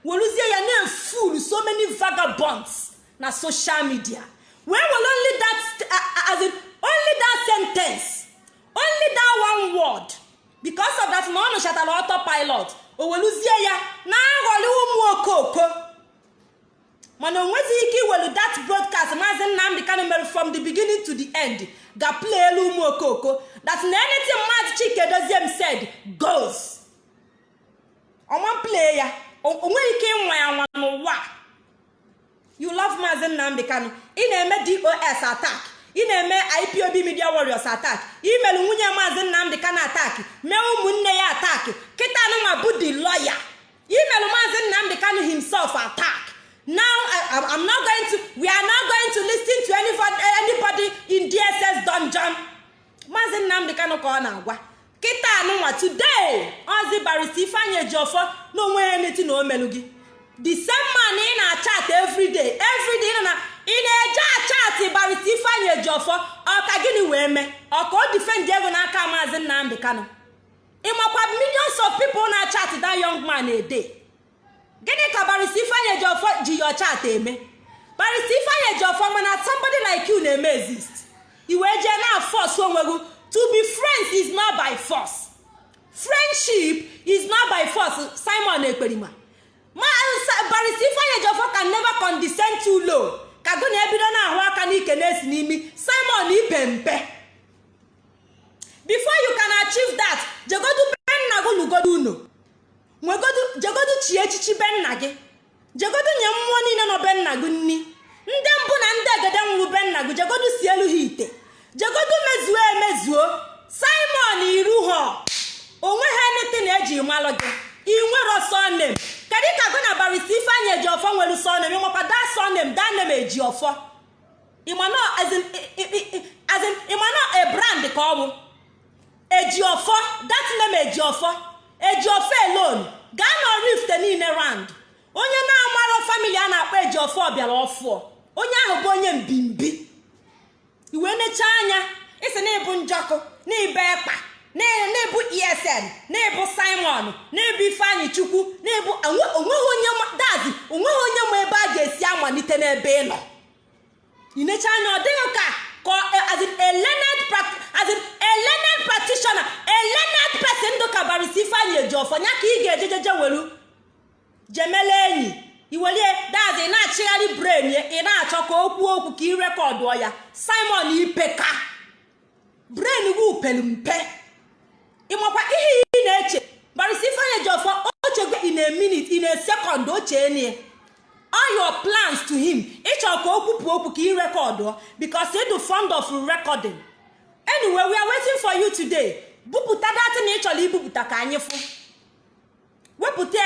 weruzie ya na-eful so many vagabonds. Na social media. Wee were only that as in, only that sentence only that one word because of that na ọ nụchatara autopilot o weruzie ya na-aghọli ụmụ okoko mana o ike iwelu that broadcast maazị nnamdị kanu mere from the beginning to the end. Ga play elu ụmụ okoko that na anything maazị chike dozie m said goes ọma play ya o o nweghị ike ịnwa ya nwa n'ụwa. You love maazị nnamdị kanu. Ị na-eme dos attack. Ị na-eme ipob media warriors attack. Imelu nwunye maazị nnamdị kanu attack. Mee ụmụnne ya attack. Kịta anụnwa bụ the lawyer. Imelu maazị nnamdị kanu himself attack. Now I, I'm- not going to we are not going to listen to anybody, anybody in dss dungeon. Maazị nnamdị kanu ka ọ na-agwa. Kịta anụnwa today. Ozi barista ifeanyị ejiọfọ na onwe ya neti na omelu gị. The same man ị na-achat everyday everyday ị na ị na-eje achat barista ifeanyị ejiọfọ ọka gịnị wee mee? Ọka o difendi ego n'aka maazị nnamdị kanu? Ịmakwa millions of people na-achat that young man day. Gịnị ka barista ifeanyị ejiọfọ ji ya chat eme? Barista ifeanyị ejiọfọ mana somebody like you na-eme exist. I wee jee na force onwe gị. To be friends is not by force. Friendship is not by force. Simon ekperima. Ma barista ifeanyị ejiọfọ can never condescend low ka gụ na ebido na-ahụ aka n'ike na-esi n'imi. Simon ipe mpe before you can achieve that jegodu be gị lugodo unu. Jegodu chi echichi be nna gị. Jegodu nye mmụọ niile nọ be gị nni. Ndị mbụ na ndị egede nwụrụ be gị jegodu si elu ha ite. Jegodu mezuo emezuo. Simon iru ha onwe ha nete na eji malụ gị. Inwero sonem kedu ka gị na barista ifeanyị eji ọfọ nwere sonem ịnwekwa da sonem da nem eji ọfọ ịmanọ a ka ọ bụ? Eji ọfọ that name eji ọfọ eji ọfọ alone. Gaa na rift niile rand onye na-amarọ famili a na-akpọ eji ọfọ bịara ọfụọ. Onye ahụ bụ onye mbimbi. Iwe necha anya. Isi na ịbụ njọkụ na ịbụ ekpa. Na ịbụ esn na ịbụ simon na ịbụ ifeanyị chukwu na ịbụ o nweghị onye dazi o nweghị onye ma ebe a ga-esi amalite n'ebe ị nọ. Inecha anya ọ dịghị ka learned practitioner a learned person ndụ ka barista ifeanyị eji ọfọ ya ka ị ga-ejejeje weru jemele enyi iwelie dazi na-achịgharị bren ị na-achọ ka o kwuo okwu ka ị rekọdụọ ya. Simon ipeka. Bren gị pelu mpe. Ịmakwa ihe ị na-eche? Barista ifeanyị eji ọfọ ochego in a minute in a second ochie nie all your plans to him ịchọrọ ka o kwupụ okwu ka ị rekọdụọ because ị dị fond of recording. Anyway we are waiting for you today. Bupụta datị na ị chọrọ ibupụta ka anyị fụ. Wepụta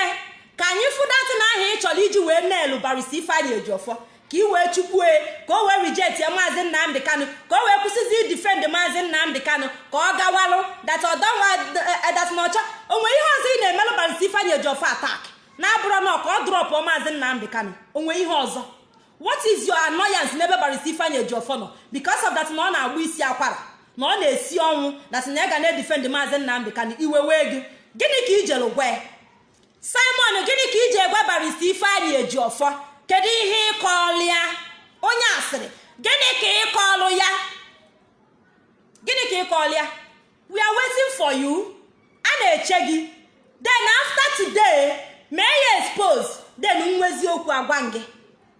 ka anyị fụ datị na aha ị chọrọ iji wee na-elu barista ifeanyị ejiọfọ ka ị wee chukwue ka o wee rijet ya maazị nnamdị kanụ ka o wee kwụsịzi idifend maazị nnamdị kanụ ka ọ gawarụ dat ọdọnwa dat na ọcha o nwere ihe ọzọ ị na-emelụ barista ifeanyị ejiọfọ atak na-abụrụ na ka ọ drọpụ maazị nnamdị kanụ onwe ihe ọzọ? What is your annoyance n'ebe barista ifeanyị ejiọfọ nọ? Because of that na ọ na-agba isi akwara na ọ na-esi ọnwụ na ya ga na-edifend maazị nnamdị kanụ iwe wee gị. Gịnị ka i ya simon gịnị ka iji egwa barista ifeanyị ejiọfọ kedu ihe ịkọọlụ ya? Onye asịrị gịnị ka ịkọọlụ ya? Gịnị ka ịkọọlụ ya? We are waiting for you. A na-eche gị. Then after today mee ya expose? Then nwezi okwu agwa gị.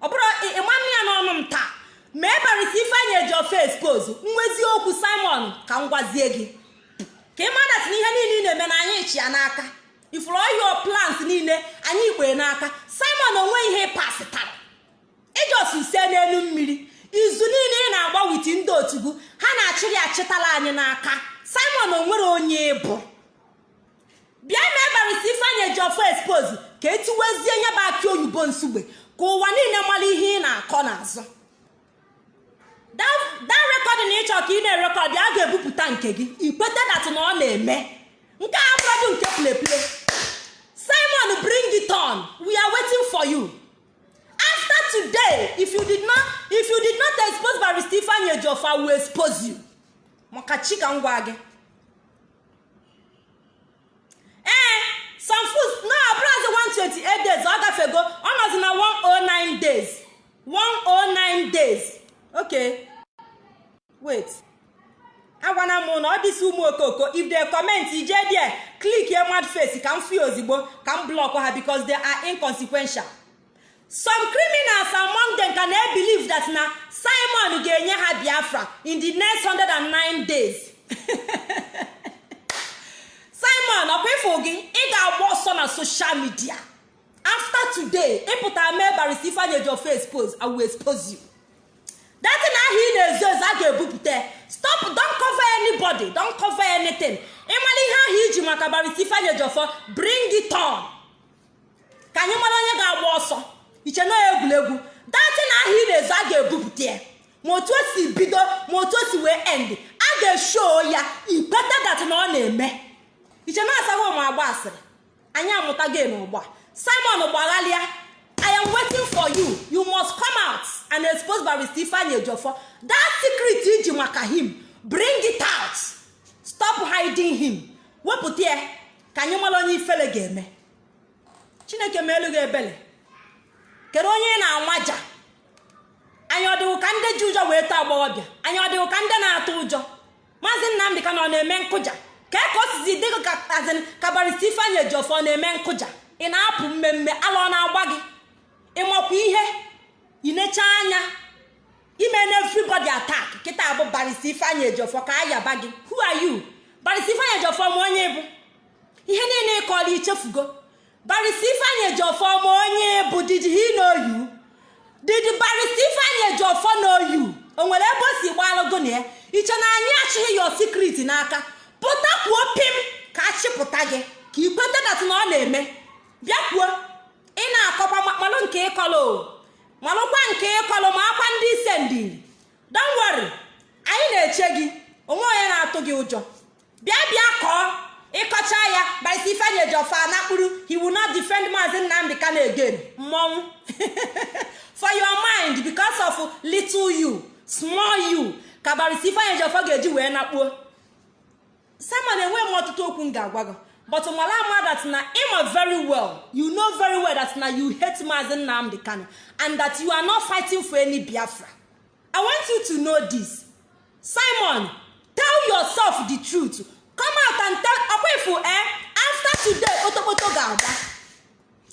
Ọ bụrụ ịmanụ ya n'ọnụ m taa? Mee barista ifeanyị ejiọfọ expose? Nwezi okwu simon ka m gwazie gị. Ka ị madat na ihe niile ị na-eme na anyị chi ya n'aka. Ifuru your plans niile anyị ikpe n'aka. Simon onwe ihe pasịtara ijos ise n'elu mmiri. Izu niile ị na-agba ndị otugu ha na-achịrị achịtala anyị n'aka. Simon o nwere onye ịbụ bịa mee barịsta ifeanyị eji ọfọ expose ka etiwezie nye bụ akị oyibo nsugbe ka ụwa niile mara ihe ị na-akọ n'azụ. That rekọdị na ịchọ ka ị na-erekọdị a ga-ebupụta nke gị. Ikweta dat na ọ na-eme. Nke a bụrọdụ nke pleple simon bring it on we are waiting for you after today if you did not if you did not expose barrister ifeanyi ejiofor will expose you. Maka chi ka m gwa gị ee some foods no abụrụzi 128 days. Ọ gafego ọ nọzi na 109 days. 109 days. Okay. Wait. Agwana m na ọ dịsị ụmụ okoko if they comment ije there click mad face ka m fie ozigbo ka m block ha because they are inconsequential. Some criminals among them ka na-ebelieve that na simon ga-enye ha biafra in the next 109 days. Simon ọkwa ịfụ gị? Ị ga-agba ọsọ na social media. After today ịpụta mee barista ifeanyi ejiofo expose i will expose you. Datin ahụ ị na-ezo ezo a ga-ebupụta stop don't cover anybody don't cover anything. Ịmara ihe ahụ iji maka barista ifeanyi ejiofo bring it on. Ka anyị mara onye ga-agba ọsọ. Iche na egwuregwu datin ahụ ị na-ezo a ga-ebupụta ya. Ma otu o si bido ma otu o si wee end a ga-esho ya ikweta dat na ọ na-eme. Iche na asaghị ụmụ agba asịrị anyị amụta gị n'ụgbọ simon gbaghalịa i am waiting for you. You must come out and expose barista ifeanyi ejiofor. That secret iji maka him bring it out. Stop hiding him. Wepụta ya ka anyị mara onye ifele ga-eme. Chineke ma elu gị ebele. Kedu onye ị na-amaja anyị ọ dịwụ ka ndị ji ụjọ wee too agbọghọbịa? Anyị ọ dịwụ ka ndị na-atụ ụjọ? Maazị nnamdị ka na ọ na-eme nkụja? Ka ka o sizi dị gị ka azin ka barista ifeanyi ejiofor na-eme nkụja? Ị na-apụ mmemme? Ala ọ na-agba gị? Ịmakwa ihe? Inecha anya? Ime na everybody attack? Kịta bụ barista ifeanyi ejiofor ka a yaba gị. Who are you? Barista ifeanyi ejiofor ma onye bụ? Ihe niile ịkọla ichefugo barista ifeanyi ejiofor ma onye bụ did he know you? Did barista ifeanyi ejiofor know you? O nwere ebe o si gbalụgo ya? Iche na anyị achịghị ya secret n'aka? Pụta kwuo pim ka achịpụta gị ka ikweta dat na ọ na-eme. Bịa kwuo. Ị na-akọkwa malụ nke ịkọlụ malụkwa nke ịkọlụ ma akwa ndị ise ndiri don't worry. Anyị na-eche gị. Onwe onye na-atụ gị ụjọ. Bịa bịa kọọ. Ịkọcha ya barista ifeanyi ejiofor anakpụrụ he will not defend maazị nnamdị kanu again. Mmọnwụ for your mind because of little you small you ka barista ifeanyi ejiofor ga-eji wee nakpuo. Simon enweghị m ọtụtụ okwu m ga-agwa gị but mala ama that na ịma very well. You know very well that na you hate maazị nnamdị kanu and that you are not fighting for any biafra. I want you to know this. Simon tell yourself the truth. Come out and tell akwaifo eh? After today okpotokpoto ga-agba.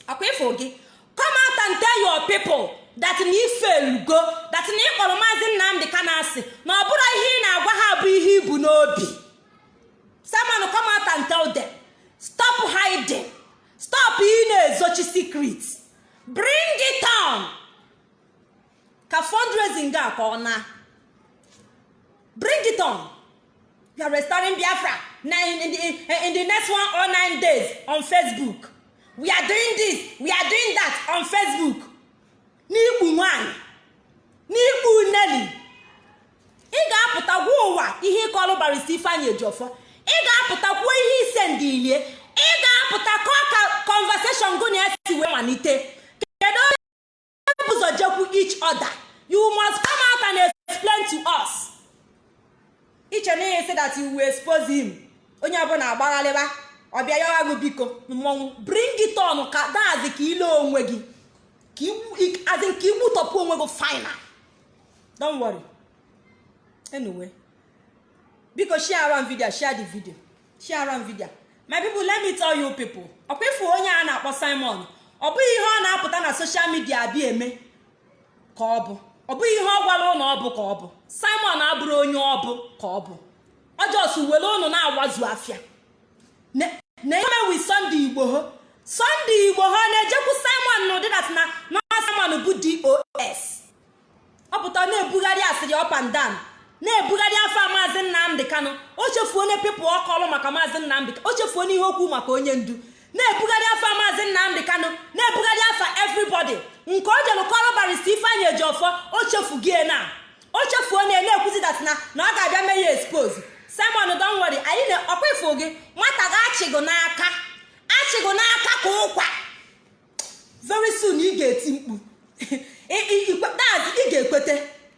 Akwaifo gị come out and tell your people that na ifelugo that na ịkpọrọ maazị nnamdị kanu asị na ọ ihe na-agwa ha bụ ihe ibu n'obi. Simon come out and tell them. Stop hiding. Stop ị na-ezochi secret. Bring it on. Ka fundraising ga ka ọ na. Bring it on. You are restoring biafra. In, the, in the next one or nine days on facebook we are doing this we are doing that on facebook. N'ikpu nwanyị n'ikpu neli ị ga-apụta gwa ụwa ihe ịkọlụ barista ifeanyi ejiofor. Ị ga-apụta kwuo ihe ise ndị ilie. Ị ga-apụta ka conversation gụ na ya si wee malite. Kedu onye ụzọ jekwu each other? You must come out and explain to us. Iche na ihe si that you expose him. Onye ọbụla agbagharịba ọbịa ya ọgụ biko mmọnwụ bring it ka dazi ka ile onwe gị. Azi ka igbutọpụ onwe gị final. Don't worry. Biko share am video share the video. Share am video. My people let me tell you people. Ọkwa onye a na-akpọ simon. Ọ bụghị ihe ọ na-apụta na social media abịa eme? Ka ọ bụ. Ọ bụghị ihe ọ gwara ụnụ ọ bụ ka ọ bụ. Simon abụrụ onye ọ bụ ka ọ bụ. Ọjọs were ụnụ na-agbazu afịa na-eme wi sọnde igbo ha sọnde igbo ha na-ejekwu simon na ụdịdat na nọọ simon bụ dos ọ pụta na-ebugharị asịrị up and down. Na-ebugharị afọ maazị nnamdị ka kanụ o chefuo onye pipụl ọkọlụ maka maazị nnamdị o chefuo n'ihe okwu maka onye ndu na-ebugharị afa maazị nnamdị kanụ na-ebugharị afa everybody. Nke o jelu kọrọ barista ifeanyị ejiọfọ o chefugie na o chefuo na na-ekwuzi na na ọ ga-abịa mee ya expose. Simon don worry. Anyị na ọkwa gị nwata ga achịgụ n'aka. Achịgụ n'aka ka ụkwa very soon ị ga-eti mkpu ị ga-ekwete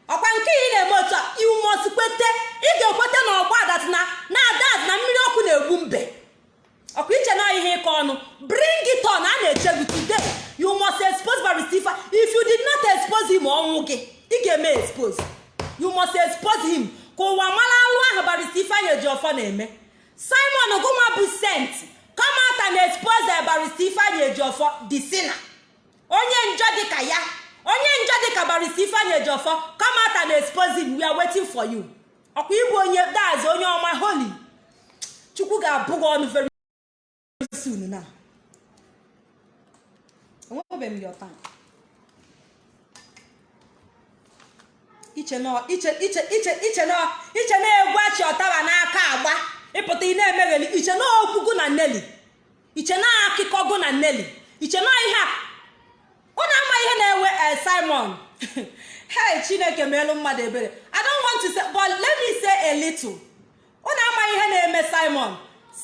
ọkwa nke ị na-eme otu must kwete. Ị ga-ekwete na ọgba dat na na daz na mmiri ọkụ na-egbu mbe. Ọkwa iche na ihe ịkọ ọnụ bring it on. A na-eche gị today. You must expose barista if you did not expose him ọnwụ gị. Ị ga-eme expose. You must expose him. Ka ụwa mara alụ ahụ barista ifeanyị ejiọfọ na-eme. Simon gụnwa bụ sent kamata na expose barista ifeanyị ejiọfọ the sinner. Onye njọ dịka ya onye njọ dịka barista ifeanyị ejiọfọ kamata na him. We are waiting for you. Ọkwa ịbụ onye daz onye ọma holy. Chukwu ga-abụ gị ọnụ very soon na enwebeghị m your iche na-egwu achị ọtaba n'aka agba. Ịpụta ị na-emegheli iche na okwugo na nneli. Iche na akụkọgo na nneli. Iche na ihe ụnụ ama ihe na-ewe simon. Hey chineke meelu mmadụ ebere. I don't want to say but let me say a little. Ụnụ ama ihe na-eme simon.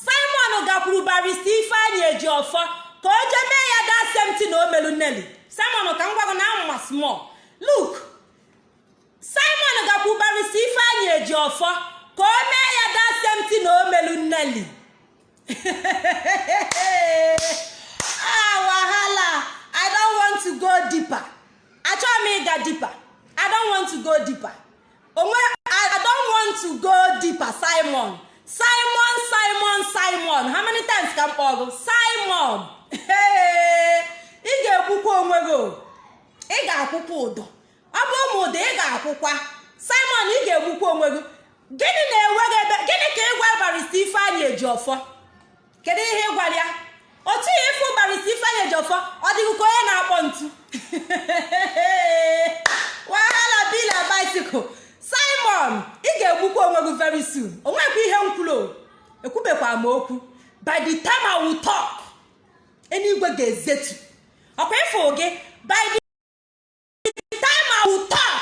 Simon gakwuru barista ifeanyị eji ọfọ ka o jee mee ya da semti na o melu nneli. Simon ka m gwago na amma small. Look simon gakwuru barista ifeanyị eji ọfọ ka o mee ya da semti na o melu nneli. Ah wahala. I don't want to go deeper. Achọghị m ịga deeper. I don't want to go deeper. Onwe i don't want to go deeper simon. Simon simon simon. How many times ka m kpọọ gị? Simon. Ị ga-ekwukwa onwe gị ị ga-akwụkwa ụdọ. Ọ bụ ụmụ ị ga-akwụkwa. Simon ị ga-egbukwa onwe gị. Gịnị na-enwe gị ebe gịnị ka ị gwa barista ifeanyị eji ọfọ kedu ihe ị gwara ya? Otu ihe ịfụ barista ifeanyị eji ọfọ ọ dịghị ka onye na-akpọ ntu. Wahala bila bicycle. Simon ị ga-egbukwa onwe gị very soon. Onwekwa ihe m kwuru ekwubekwa m okwu. By the time I will talk eluigwe ga-ezetu. Ọkwa ịfụ gị by the time I will talk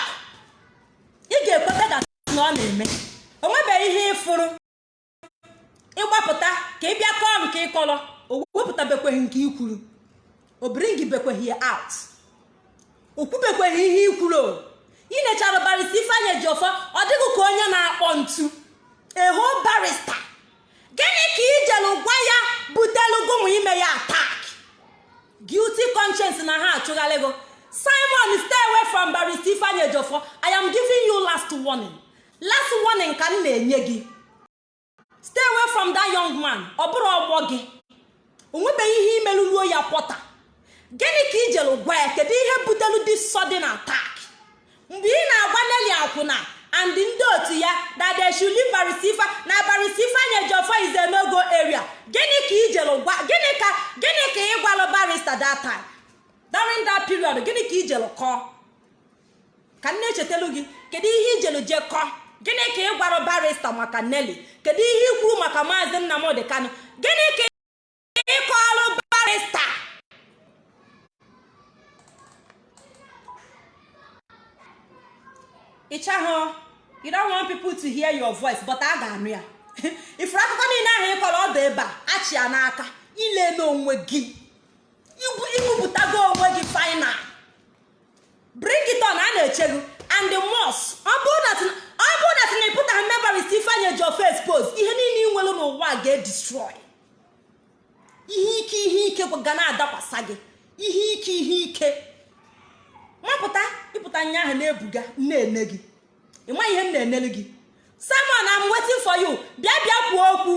ị ga-ekweta that na ọ na-eme onwebeghị ihe ịfụrụ ịgbapụta ka ị nke ịkọrọ o wepụtabekweghị nke ikwuru o bekweghị out. O ihe ikwuru ị nechara barista ifeanyị eji ọfọ ọ dịghị ka onye na-akpọ ntu. Eho barista gịnị ka ijelu gwa ya butelugonwa ime ya attack? Guilty conscience na ha achụgharị gị simon stay away from barista ifeanyị eji ọfọ i am giving you last warning. Last warning ka m na-enye gị. Stay away from that young man. Ọ bụrụ ọgbọ gị o nwebeghị ihe imerụruo ya kwọta gịnị ka ijelu gwa ya? Kedu ihe butelu this sudden attack? Mgbe ị na-agwa Nelly akwụna and ndị otu ya that they barisifa na barisifa nye jofo is a no-go area gịnị ka ijelu gwa gịnị ka gịnị ka ị gwalụ barista that during that period gịnị ka ijelu kọọ? Ka nne echetelu gị kedu ihe ijelu je kọọ? Gịnị ka ị gwara barista maka Nelly? Kedu ihe ikwu maka maazị Nnamdi Kanu? Gịnị ka ị kọọlụ barista ịchahụ you don't want people to hear your voice but a ga-anụ ya. Ifuru akụkọ niile ahụ ị ọdụ ebe a achị ya n'aka ile n'onwe gị. Iwupụtago onwe gị final. Bring a na-eche gị and the most ọ bụrụ na tina ịpụtaghị mebarist ifeanyị ji ofe expose ihe niile ị nwere n'ụwa ga-edestroy ihe ike ihe ike ga na-adakwasa gị. Ihe ike ihe ike. Mapụta ịpụta nya ahụ na-ebuga na-ene gị. Ịma ihe m na-enelu gị. Simon I'm waiting for you. Bịa bịa kwuo okwu.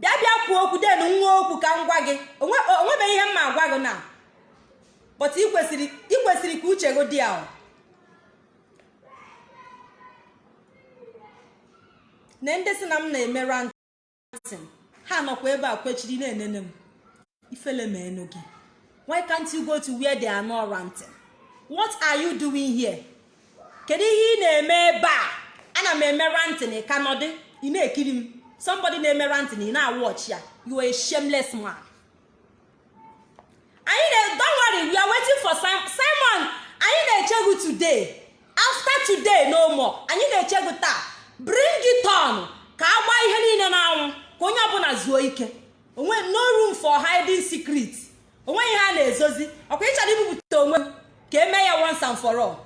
Bịa bịa kwuo okwu den nwa okwu ka m gwa gị. Onwebeghị ihe m ma agwa gị na but ị kwesịrị ka uche gị dị ahụ. Na ndị si na m na-eme rantin ha nọkwa ebe a kwechiri na-enene m. Ifele ma enu gị. Why can't you go to where they are not ranting? What are you doing here? Kedu ihe ị na-eme ebe a? Ana m ntị na ịka nọdị ị na-ekiri m? Somebody na-emera ntị na ị na-awọchi ya you are a shameless man. Anyị na don't worry we are waiting for Simon. Anyị na-eche today. After today no more. Anyị na-eche taa. Bring it on. Ka a gbaa ihe niile na-anwụ ka onye ọbụla zuo ike. No room for hiding secret onwe ihe a na-ezozi. Ọkwa ịchọrọ ibupụta onwe ka eme ya once and for all.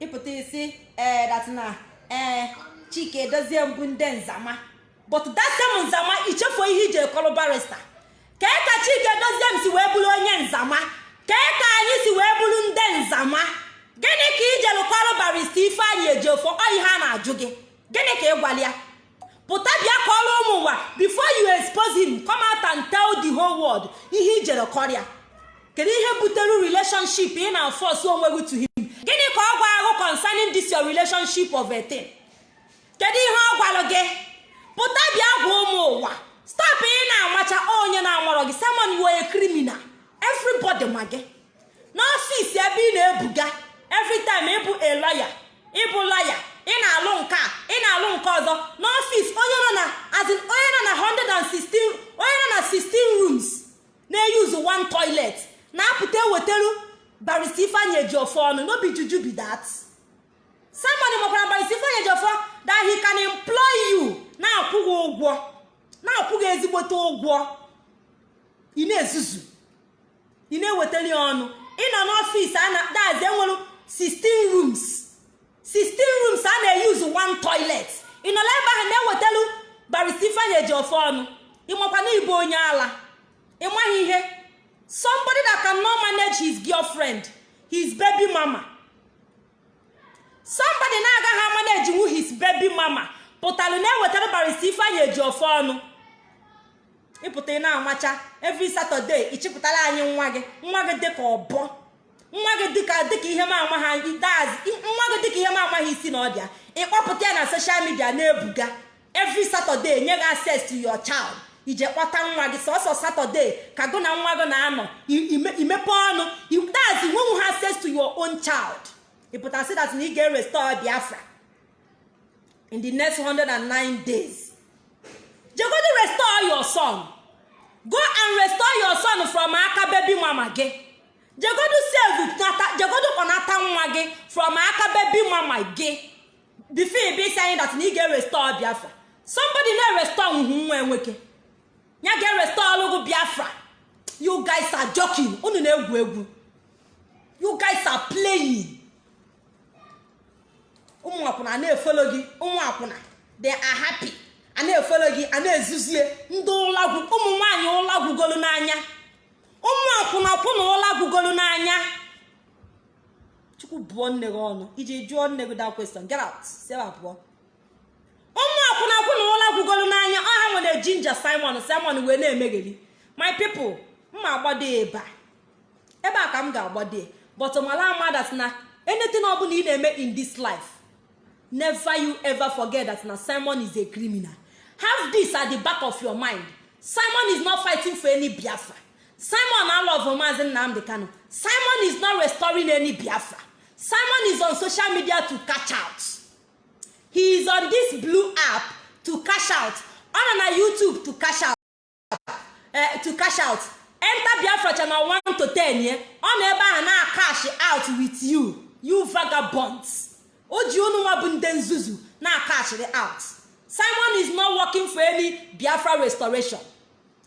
Ịpụta isi. Ee dat na ee chike edozie mbụ ndị nzama. But same nzama ichefuo ihe ije kọrọ barista kee ka chike edozie m si wee bụrụ onye nzama? Kee ka anyị si wee bụrụ ndị nzama? Gịnị ka ijelu kọrọ barista ifeanyị ejiofo ọ ihe a na-ajụ gị. Gịnị ka ị gwara ya? Pụta bịa kọrọ ụmụ ụwa. Before you expose him come out and tell the whole world ihe ijere kọrịa. Kedu ihe butere relationship ị na-afọs onwe gị to him? Gịnị ka ọ gwa ahụ concerning this your relationship of a thing? Kedu ihe ọ gwara gị? Pụta bịa gwa ụmụ ụwa. Stop ị na-amacha onye na-amarọ gị. Are a criminal. Everybody ma gị. N'ọfịs ebe ị na-ebuga every time ịbụ a ịbụ lawyer ị na-alụ nke a ị na-alụ nke ọzọ. N'ọfịs onye nọ na as in onye nọ na 116 onye nọ na 16 rooms na-eyuzu one toilet na-apụta ewetaru barista ifeanyị ejiofọ ọnụ. N'obi juju be that. Simon makwara barista ifeanyị ejiofọ that he can employ you. Na-akwụ gị ụgwọ na-akwụ gị ezigbote ụgwọ ị na-ezuzu ị na-ewetara ya ọnụ ịnọ n'ọfịs a na dazi enwere 16 rooms. 16 rooms a na-eyuzu one toilet. Ị nọla ebe ahụ na-ewetalu barista ifeanyị ejiofọ ọnụ ịmakwa na ịbụ onye ala ịmaghị ihe somebody that cannot manage his girlfriend his baby mama. Somebody na-agaghị manage wu his baby mama. Pụtara na-ewetara barista ifeanyị eji ofe ọnụ. Ịpụta ị na-amacha. Every saturday ịchịpụtara anyị nwa gị. Nwa gị dịka ọbọ. Nwa gị dịka ihe ma amaghị nwa gị dịka ihe ma amaghị isi na ọdịa ịkpọpụta ya na social media na-ebuga. Every saturday nye gị access to your child. Ije kpọta nwa gị sọsọ satọde ka gụ na nwa gị na-anọ. Imepe ọnụ. That's when ha access to your own child. Ịpụta sị that na ị ga-erestore biafra in the next 109 days jegodu restore your son. Go and restore your son from aka baby mama gị jegodu save jegodu kpọnata nwa gị from aka baby mama gị before isi anyị that na ị ga-erestore biafra. Somebody na-erestore nhụ nwa nwoke ya ga-erestọlụ gụ biafra. You guys are joking. You guys are playing. Ụmụ akwụna na-efolo gị ụmụ akwụna they are happy. A na-efolo gị a na-ezuzie. Ndị ụlagwu ụmụ nwaanyị ụlagwugolu n'anya. Ụmụ akwụna kwụna ụlagwugolu n'anya. Chukwu bụọ nne gị ọnụ iji jụọ nne gị that question. Get out ụmụ akwụna akwụna ụla gwugolu n'anya ọha nwere jinja simon simon wee na-emegheri my people mma agbado ebe a. Ebe a ka m ga-agbado but mala amadat na anything ọbụla ị na-eme in this life never you ever forget that na simon is a criminal. Have this at the back of your mind. Simon is not fighting for any biafra. Simon maazi nnamdi kano simon is not restoring any biafra. Simon is on social media to catch out. He is on this blue app to cash out. Ọ nọ na youtube to cash out. Uh, to cash out. Enter biafra channel 1 to 10 ye ọ nọ ebe ahụ na cash out with you. You vagabonds. O ji unu nwa bụ ndị nzuzu na cashiri out. Simon is not working for any biafra restoration.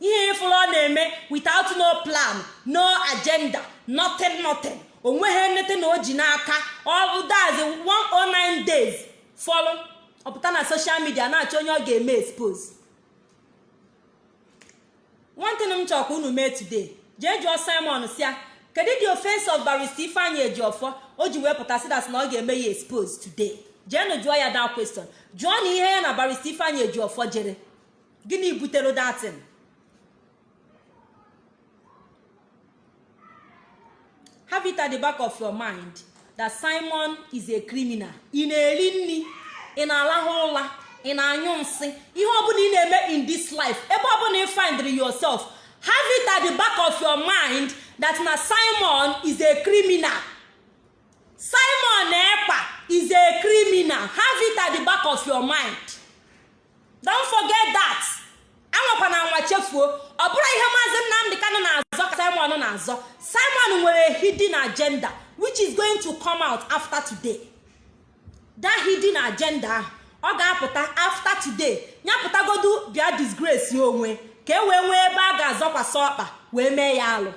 Ihe ifuru ọ na-eme without no plan no agenda nothing nothing. Onweghị nnete na o ji n'aka. Ọ dazi 109 days. Fọlụ ọpụta na soshal midia na-achọ onye ọ ga-eme expose. Nwantịn m chọrọ ka unu mee today jee jụọ simon si ya kedu the offense of barista ifeanyị ejiofọ o ji wee pụta sidas na ọ ga-eme ya expose today. Jeenụ jụọ ya da question. Jụọ na ihe ya na barista ifeanyị ejiofọ jere. Gịnị butere datin have the back of your mind that simon is a criminal. Ị na-eri nri ị na-alahụ ụla ị na-anyụ nsị. Ihe ọbụla ị na-eme in this life ebe ọbụla ị find yourself have it at the back of your mind that na simon is a criminal. Simon ekpa is a criminal. Have it at the back of your mind. Don't forget that. Anwakwana anwa chefuo. Ọ bụrụ ihe maazị nnamdị kanụ na-azọ simon na-azọ. Simon nwere hidden agenda which is going to come out after today. That hidden agenda ahụ ọ ga-apụta after today. Ya pụtagodu bịa disgrace onwe ka e wee nwee ebe a ga-azọkwasị ọkpa wee mee ya alụ.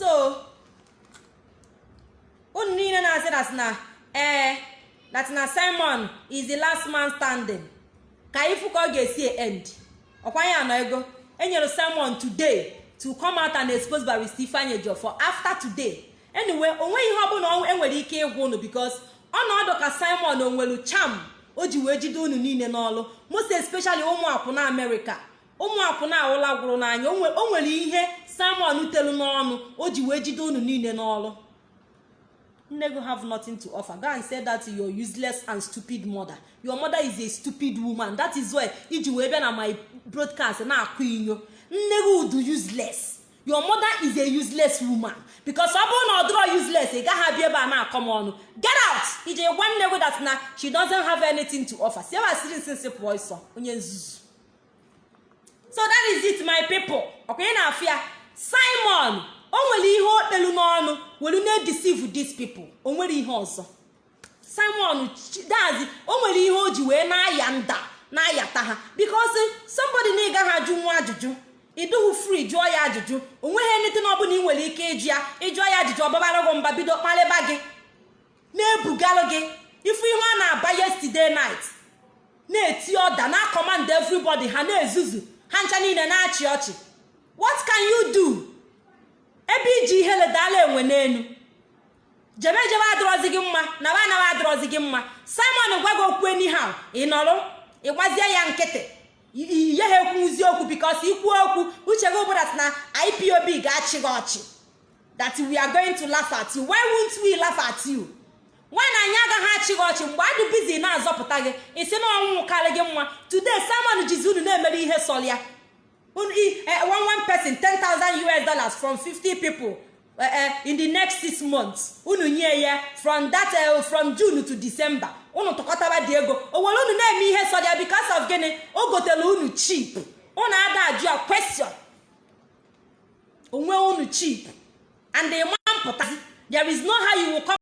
So unu niile na-asị dat na ee that na simon is the last man standing. Ka ifu ka ọ ga-esi end. Ọkwanye anọ ego. Enyere simon today to come out and expose barista ifeanyi ejiofor after today. Anyway o nweghị ihe ọbụla enwere ike ịgwa unu because ọnọdụ ka simon onwelu cham o ji wee jide unu niile n'ọlụ. Most especially ụmụ akwụna amerịka ụmụ awụla gwụrụ n'anya. O nwere ihe simon telu n'ọnụ o ji wee jide unu niile n'ọlụ nne go have nothing to offer. Go and say that your useless and stupid mother. Your mother is a stupid woman. That is why iji wee bịa na my broadcast na-akụ inyo. Nne gị udu useless. Your mother is a useless woman. Because ọ bụrụ na ọ dịrọ useless ị gaghị abịa ebe a na-akọ m ọnụ. Get out! Ije gwa nne gị that na she doesn't have anything to offer. Si ebe a siri nsi nsị pụọ ịsọ onye nzuzu. So that is it my people. Ọkwa ị na-afụ simon o nwere ihe o kpelu n'ọnụ were na-edeceive these people. O nwere ihe ọzọ. Simon dazi o nwere ihe o ji wee na-aya nda na-ayata ha. Because somebody na ịgaghị ajụ nwa ajụjụ ịdụghị free jụọ ya ajụjụ o nweghị anything ọbụla ị nwere ike ịjụ ya ịjụọ ya ajụjụ ọgbabara gị mba bido kparịba gị na-ebugalụ gị. Ifu ihe ọ na-aba yesterday night na-eti ọda na command everybody ha na-ezuzu ha ncha niile na-achị ọchị. What can you do? Ebe iji ihe ledala enwe n'elu jebe jebe adịrọzi gị mma na ba anaghị adịrọzi gị mma. Simon gwa gị okwu anyhow. Ị nọrọ ịgwazie ya nkịtị. Ihe ha ekwuzi okwu bikos ikwu okwu uche gị ụbụrụ na ipob ga-achị gị ọchị. That we are going to laugh at you. Why won't we laugh at you? Nwaanyị anyị agaghị achị gị ọchị mgbe adụ bizi na-azọpụta gị isi na ọnwụ karị gị mma. Today simon jizi unu na-emere ihe sọl ya. One one person 10,000 US dollars from 50 people uh, uh, in the next six months. Unu nye ya from that from June to December. Unu tụkọtaba dị ego o were unu na-eme ihe ya because of gịnị o gotere unu cheap. Unu ada ajụ ya question. Onwe unu cheap. And the man pụtazi there is no how you will come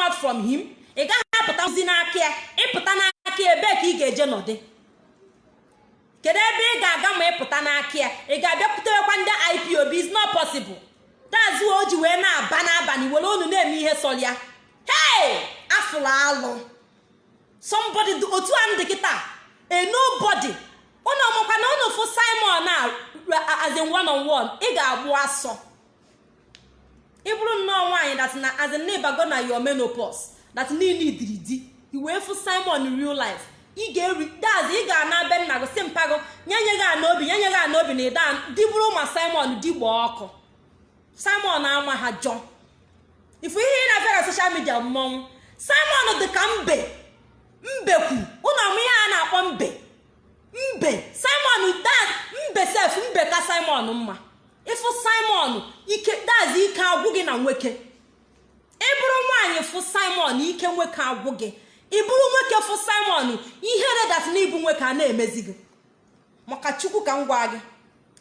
out from him. Ị gaghị apụtazi n'aka ya. Ịpụta n'aka ebe ka ị ga-eje nọdị kedu ebe ị ga-aga ma ịpụta n'aka ya? Ị ga-abịakwutewekwa ndị ipob is not possible. Dazi o ji wee na-aba n'abalị were unu na-eme ihe sọrọ ya. Hey! Afụrụ alụ. Somebody otu a ndị kịta. A nobody. Unu ọmụkwa na unu fụ simon a as in one on one ị ga-agbụ asọ. Ị bụrụ nnọọ nwaanyị dat na as in ịbago na your menopause dat niile idiri di i wee fụ simon real life. Ị ga-eri daz ị ga-ana be nna gị si mpago nyenye gị ana obi gị ana na ịda di bụrụ ma simon di gbaa ọkụ. Simon ama ha jọ. Ifu ihe ị na-abịa na soshal midia mmọnwụ. Simon dị ka mbe. Mbekwu ụnụ ọmụ ihe a na-akpọ mbe. Mbe. Simon daz mbe sef mbe ka simon mma. Ịfụ simon ike daz ike agwụ gị na nwoke ị bụrụ nwaanyị fụ simon ike nwoke agwụ gị. Ị bụrụ nwoke fụ simon ihe redat na ịbụ nwoke a na-emezi gị. Maka chukwu ka m gwa gị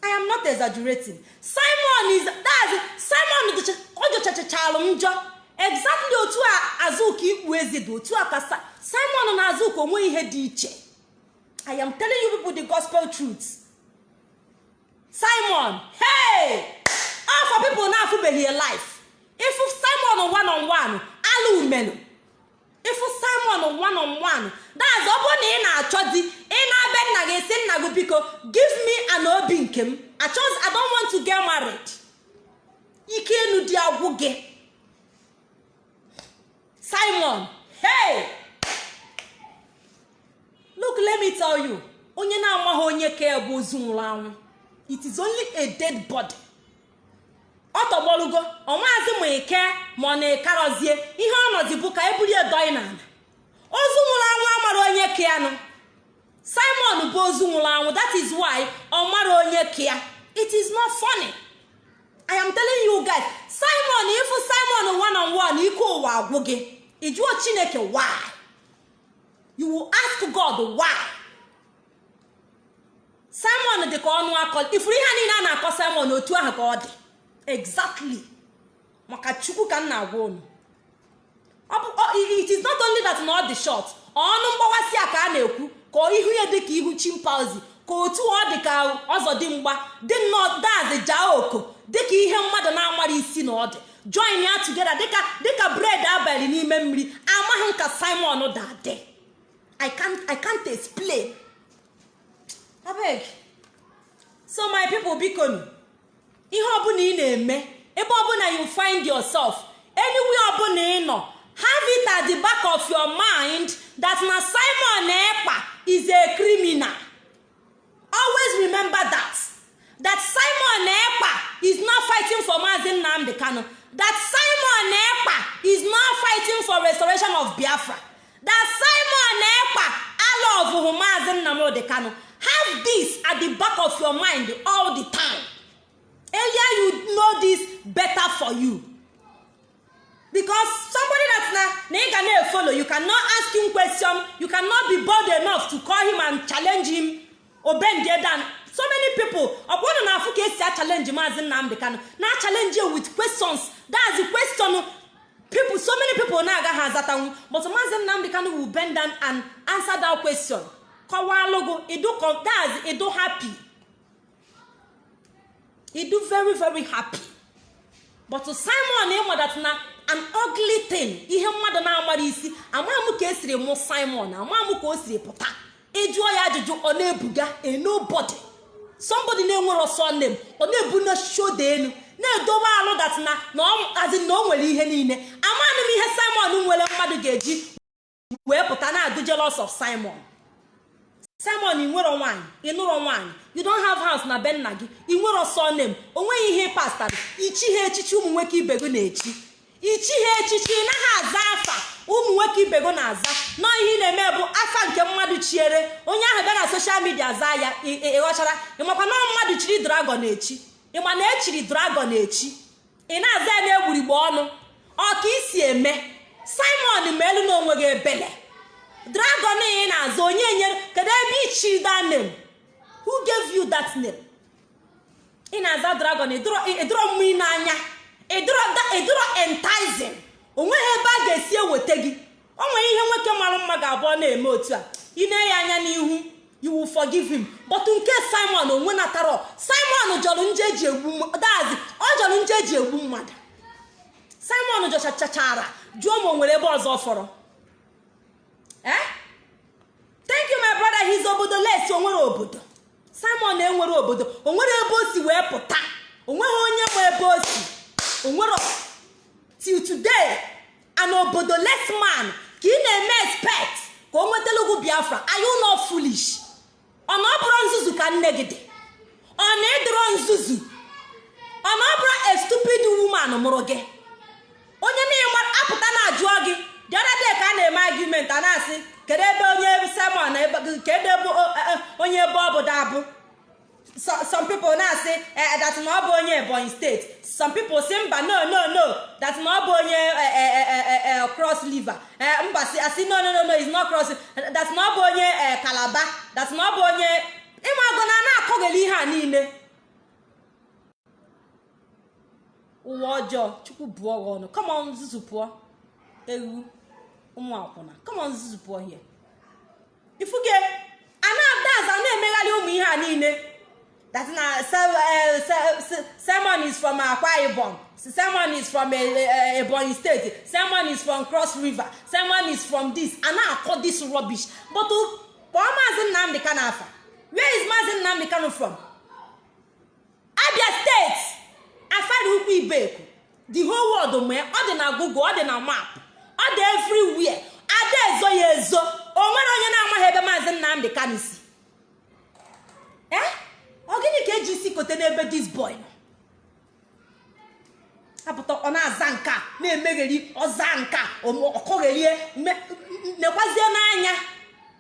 i am not exaggerating. Simon is that simon ọ jọchachachalụ njọ. Exactly otu a azụka ikpu ezi dị otu a ka simon na azụka onwe ihe dị iche. I am telling you people the gospel truth. Simon hey! For people na-afụbeghị life. Ịfụ simon one on one ala umenu ịfụ simon one on one that's ọ bụrụ na ị na-achọ di ị na-abịa nna gị si nna gị biko give me an obi nke m achọzi i don't want to get married. Ike enu di agwụ gị simon hey! Look let me tell you. Onye na-amaghị onye ka bụ ozu nwụrụ anwụ. It is only a dead body. Ọ tọgbọlugo ọnwaazị ma ike ma ọ na-ekarọzie ihe ọnọdụ bụ ka e bulie dọị n'ala. Ozu nwụrụ anwụ amara onye kianụ simon bụ ozu nwụrụ anwụ that is why ọ mara onye kia it is not funny. I am telling you guys simon ifu simon one on one ike ụwa agwụ gị. Ịjụọ chineke why? You will ask god why? Simon dị ka ọnụ akọ ifuru ihe niile a na-akọ simon otu ahụ ka ọ dị. Exactly. Maka chukwu ka m na-agwa unu it is not only that na ọ dị short. Ọnụ mgbawasị a ka a na-ekwu ka ihu ya dị ka ihu chimpanzee ka otu ọ dị ka ọzọdimgba dị nnọọ dazi jaa oko dịka ihe mmadụ na-amara isi na ọ dị. Join ya together dịka dịka bred abalị n'ime mmiri amaghị m ka simon dadị i can't i explain. Abeg. So my people bikonu ihe ọbụla ị na-eme ebe ọbụla you find yourself anywhere ọbụla ị nọ have it at the back of your mind that na simon ekpa is a criminal. Always remember that that simon ekpa is not fighting for mazi nnamdi kanu that simon ekpa is not fighting for restoration of biafra that simon ekpa alọvụhụ mazi nnamdi kanu have this at the back of your mind all the time. Earlier you know this better for you. Because somebody that na na ị ga na-efolo you cannot ask him question. You cannot be bold enough to call him and challenge him. Obendie dan. So many people ọ na afụ ka esi a challenge maazị nnamdị kanụ na you with questions. That's the question. People so many people na-agaghị azatanwu. But maazị nnamdị kanụ will bend down and answer that question. Kọwalụgo idu that's idu happy. Idu very very happy. But simon ịmadat na an ugly thing. Ihe mmadụ na-amara isi amaghị ka esiri mụ simon amaghị m ka o siri pụta. Ịjụọ ya ajụjụ ọ na-ebuga a nobody. Somebody na-enwere ọsọ nne ọ na-ebu na shoda elu na-edobe alụ dat na azi na o nwere ihe niile. Amaghị m ihe simon nwere mmadụ ga-eji wee pụta na-adụ jealous of simon. Simon ị nwere nwaanyị ị nụrụ you don't have house na be nna gị. Ị nwere ọsọ nne m o nweghị ihe pastara ichi echichi ụmụ nwoke ibe gị na-echi. Ichi ha echichi naghị aza afa. Ụmụ nwoke ibe gị na-aza. Nọ ihe ị na-eme bụ afa nke mmadụ chiere. Onye ahụ bịa na soshal midia zaa ya ịghọchara ịmakwa na mmadụ chiri dragon echi ịma na echiri dragon echi ị na-aza ya na-egburigbe ọnụ? Ọ isi eme? Simon ma elu na onwe gị ebele. Dragon ị na-aza onye nyere kedu ebe ichiri that name? Who gave you that name? Ị na-aza dragon ịdụrọ mmiri n'anya. Ịdụrọ entizing o nweghị ebe a ga-esi eweta gị. O nwere ihe nwoke mara mma ga-abụọ na-eme otu a. Ị na-enye anya n'ihu will forgive him. But nke simon onwe natara simon jọrọ nje eji egbu dazi ọ jọrọ nje eji egbu mmadụ. Simon jọchachachara jụọ ma o nwere ebe ọzọ fọrọ. Eh? Thank you my brother. His obodo les o nwere obodo. Simon enwere obodo o nwere ebe o si wee pụta o nweghị onye ma ebe o si o nwere till today an obodo les man ka ị na-eme expect ka o nwetala ugwu biafra. You not foolish? Ọ na ọ nzuzu ka nne gị dị? Ọ na ịdịrọ nzuzu? Ọ na ọ bụrụ woman mụrụ gị? Onye niile apụta na-ajụọ gị the other day ka a na-eme argument a na-asị kedu ebe onye simon kedu ebe onye ebe ọ bụ dabụ some people na-asị that na ọ bụ onye ebonyi steeti some people si mba no no no. That na ọ bụ onye cross liver mba asị no no no no is not cross that na ọ bụ onye kalaba that na ọ bụ onye ịmago na na-akọgheli ihe a niile. Ụwa ọjọọ chukwu bụọ gị ọnụ. Kama nzuzu pụọ. Ewu. Ụmụ akwụna. Kama nzuzu pụọ hie ifuge a na-adaza na-emegharị ụmụ ihe a niile. That na sermon is from akwa ibom. Sermon is from ebonyi state. Sermon is from cross river. Sermon is from this. A na-akọ this rubbish. But kpọọ maazị nnamdị kano afa. Where is maazị nnamdị kano from? Abia steeti afari ukwu ibeku. The whole world mee. Ọ dị na google ọ dị na map. Ọ dị everywhere. Ada ezo ya ezo. O nwere onye na-amaghị ebe maazị nnamdị kano si. Eh? Ọ gịnị ka eji isi kote n'ebe dis boy nọ? Megheri ọza nka ọkọgherie nekwazie n'anya.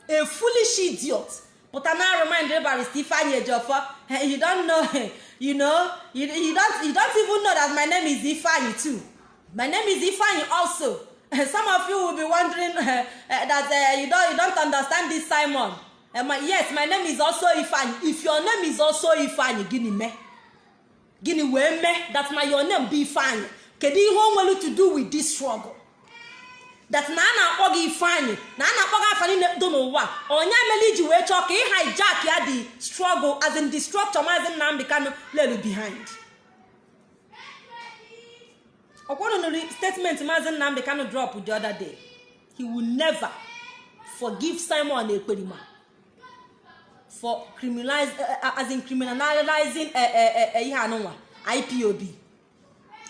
A foolish idiot. Pụta na remind barista ifeanyi ejiofor you don't know you know you, don't you don't even know that my name is ifeanyi too. My name is ifeanyi also. some of you will be wondering uh, that uh, you don't you don't understand this simon. Uh, my, yes my name is also ifeanyi. If your name is also ifeanyi gịnị mee gịnị wee mee that my your name bụ ifeanyi. Kedu ihe o nwere to do with this struggle? That na a na-akpọ gị ifeanyị na a na-akpọ gị afa niile dị n'ụwa onye mere iji wee chọọ ka ị ya the struggle as in the structure maazị nnamdị kano lelu behind. Ọkwọnụ nụrụ statement maazị nnamdị kano drop the other day. He will never forgive simon ekperima for criminalize uh, as in criminalizing uh, ihe anụnwa ipob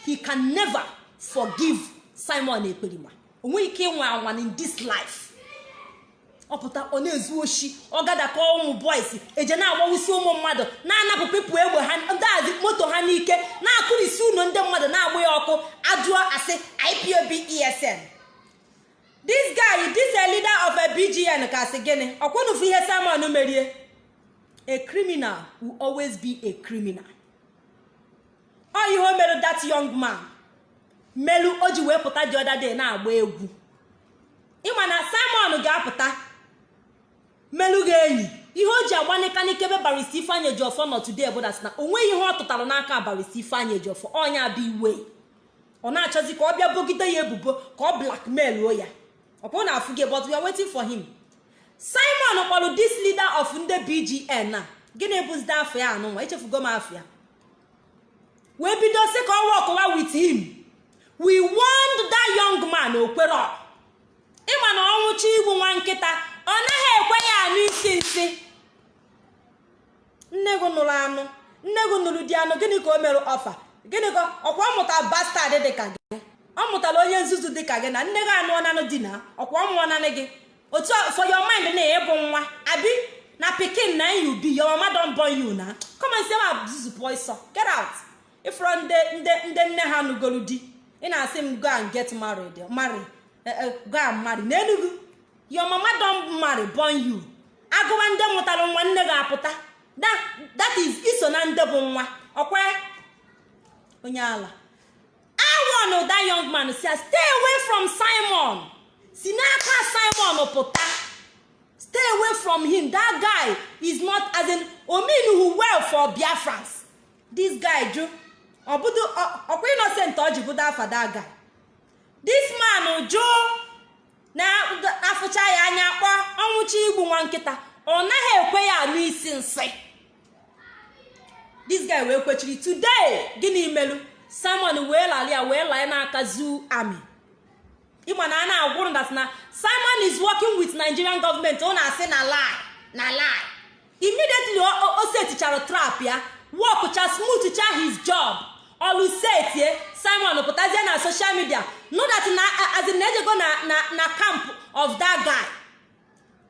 he can never forgive simon ekperima. Onweghị ike ịnwe anwa in this life. Ọ pụta ọ na-ezu oshi ọ gadaka ụmụ boys eje na-agbawusi ụmụ mmadụ na-anapụ pepụ egbe ha ndazi moto ha n'ike na-akụrisi ụlọ ndị mmadụ na-agba ya ọkụ ajụọ asị ipob esn this guy this a leader of a bgn ka sị gịnị? Ọkwenufu ihe simon merie? A criminal will always be a criminal. Ọ ihe mere that young man melu o ji wee pụta the other day na-agba egwu. Ịma na simon ga-apụta melu ga-enyi ihe o ji agbanịkanikebe barista ifeanyị ejiọfọ nọ today bụ na o nweghị ihe ọ tụtara n'aka barista ifeanyị ejiọfọ ọnya bụ iwe. Ọ na-achọzi ka ọ bịa bogide ya ebubo ka ọ blackmail o ya. Ọ bụrụ na afụ gị but we are him. Simon kpọrọ this leader of ndị bgn na gịnị bụzide afọ ya anụnwa? Echefugo m afọ ya. Wee bido sị ka ọ wọkụwa with him. We warned that young man okwero ịma na ọnwụcha igbu nwa nkịta ọ naghị ekwe ya anụ isi nsị. Nne gị nụrụ anụ. Nne gị nụrụ di anụ. Gịnị ka o mere ọfa? Gịnị ka ọkwa ọ bastad dị gị? Ọ mụtara onye nzuzu dị ka gị na nne gị anụ ọnanụ di na? Ọkwa ọ mụọ gị? Otu for your mind na ịbụ nwa abi na pikin na you be your mama don born you na? Come and say ma zuzu boy so get out. Ifro ndị ndị ndị nne ha nụgoro di ị na-asị m go and get married marry go and marry. N'enugu your mama don marry born you. Agụwa ndị mụtara nwa nne ga-apụta. That is iso na ndị bụ nwa. Ọkwa onye ala. Warn that young man si stay away from Simon. Si n'aka Simon pụta. Stay away from him. That guy is not as in omenuhu well for Biafrans. This guy ju ọbụdụ ọkwa innocent ọ afa that guy. This man jụ na-afụcha ya anya kpọ ọnwụcha igbu nwa nkịta. Ọ naghị ekwe ya anụ isi nsị. This guy wee kwechiri today gịnị melu simon wee lali ya wee laa n'aka zoo army. Ịma na a na-agwụrụ dat na simon is working with nigerian government. Ọ na-asị na lie na lie. Immediately o setichara trap ya wọkụcha smooth cha his job. Olusetie simon pụtazie na social media know that na azin of that guy.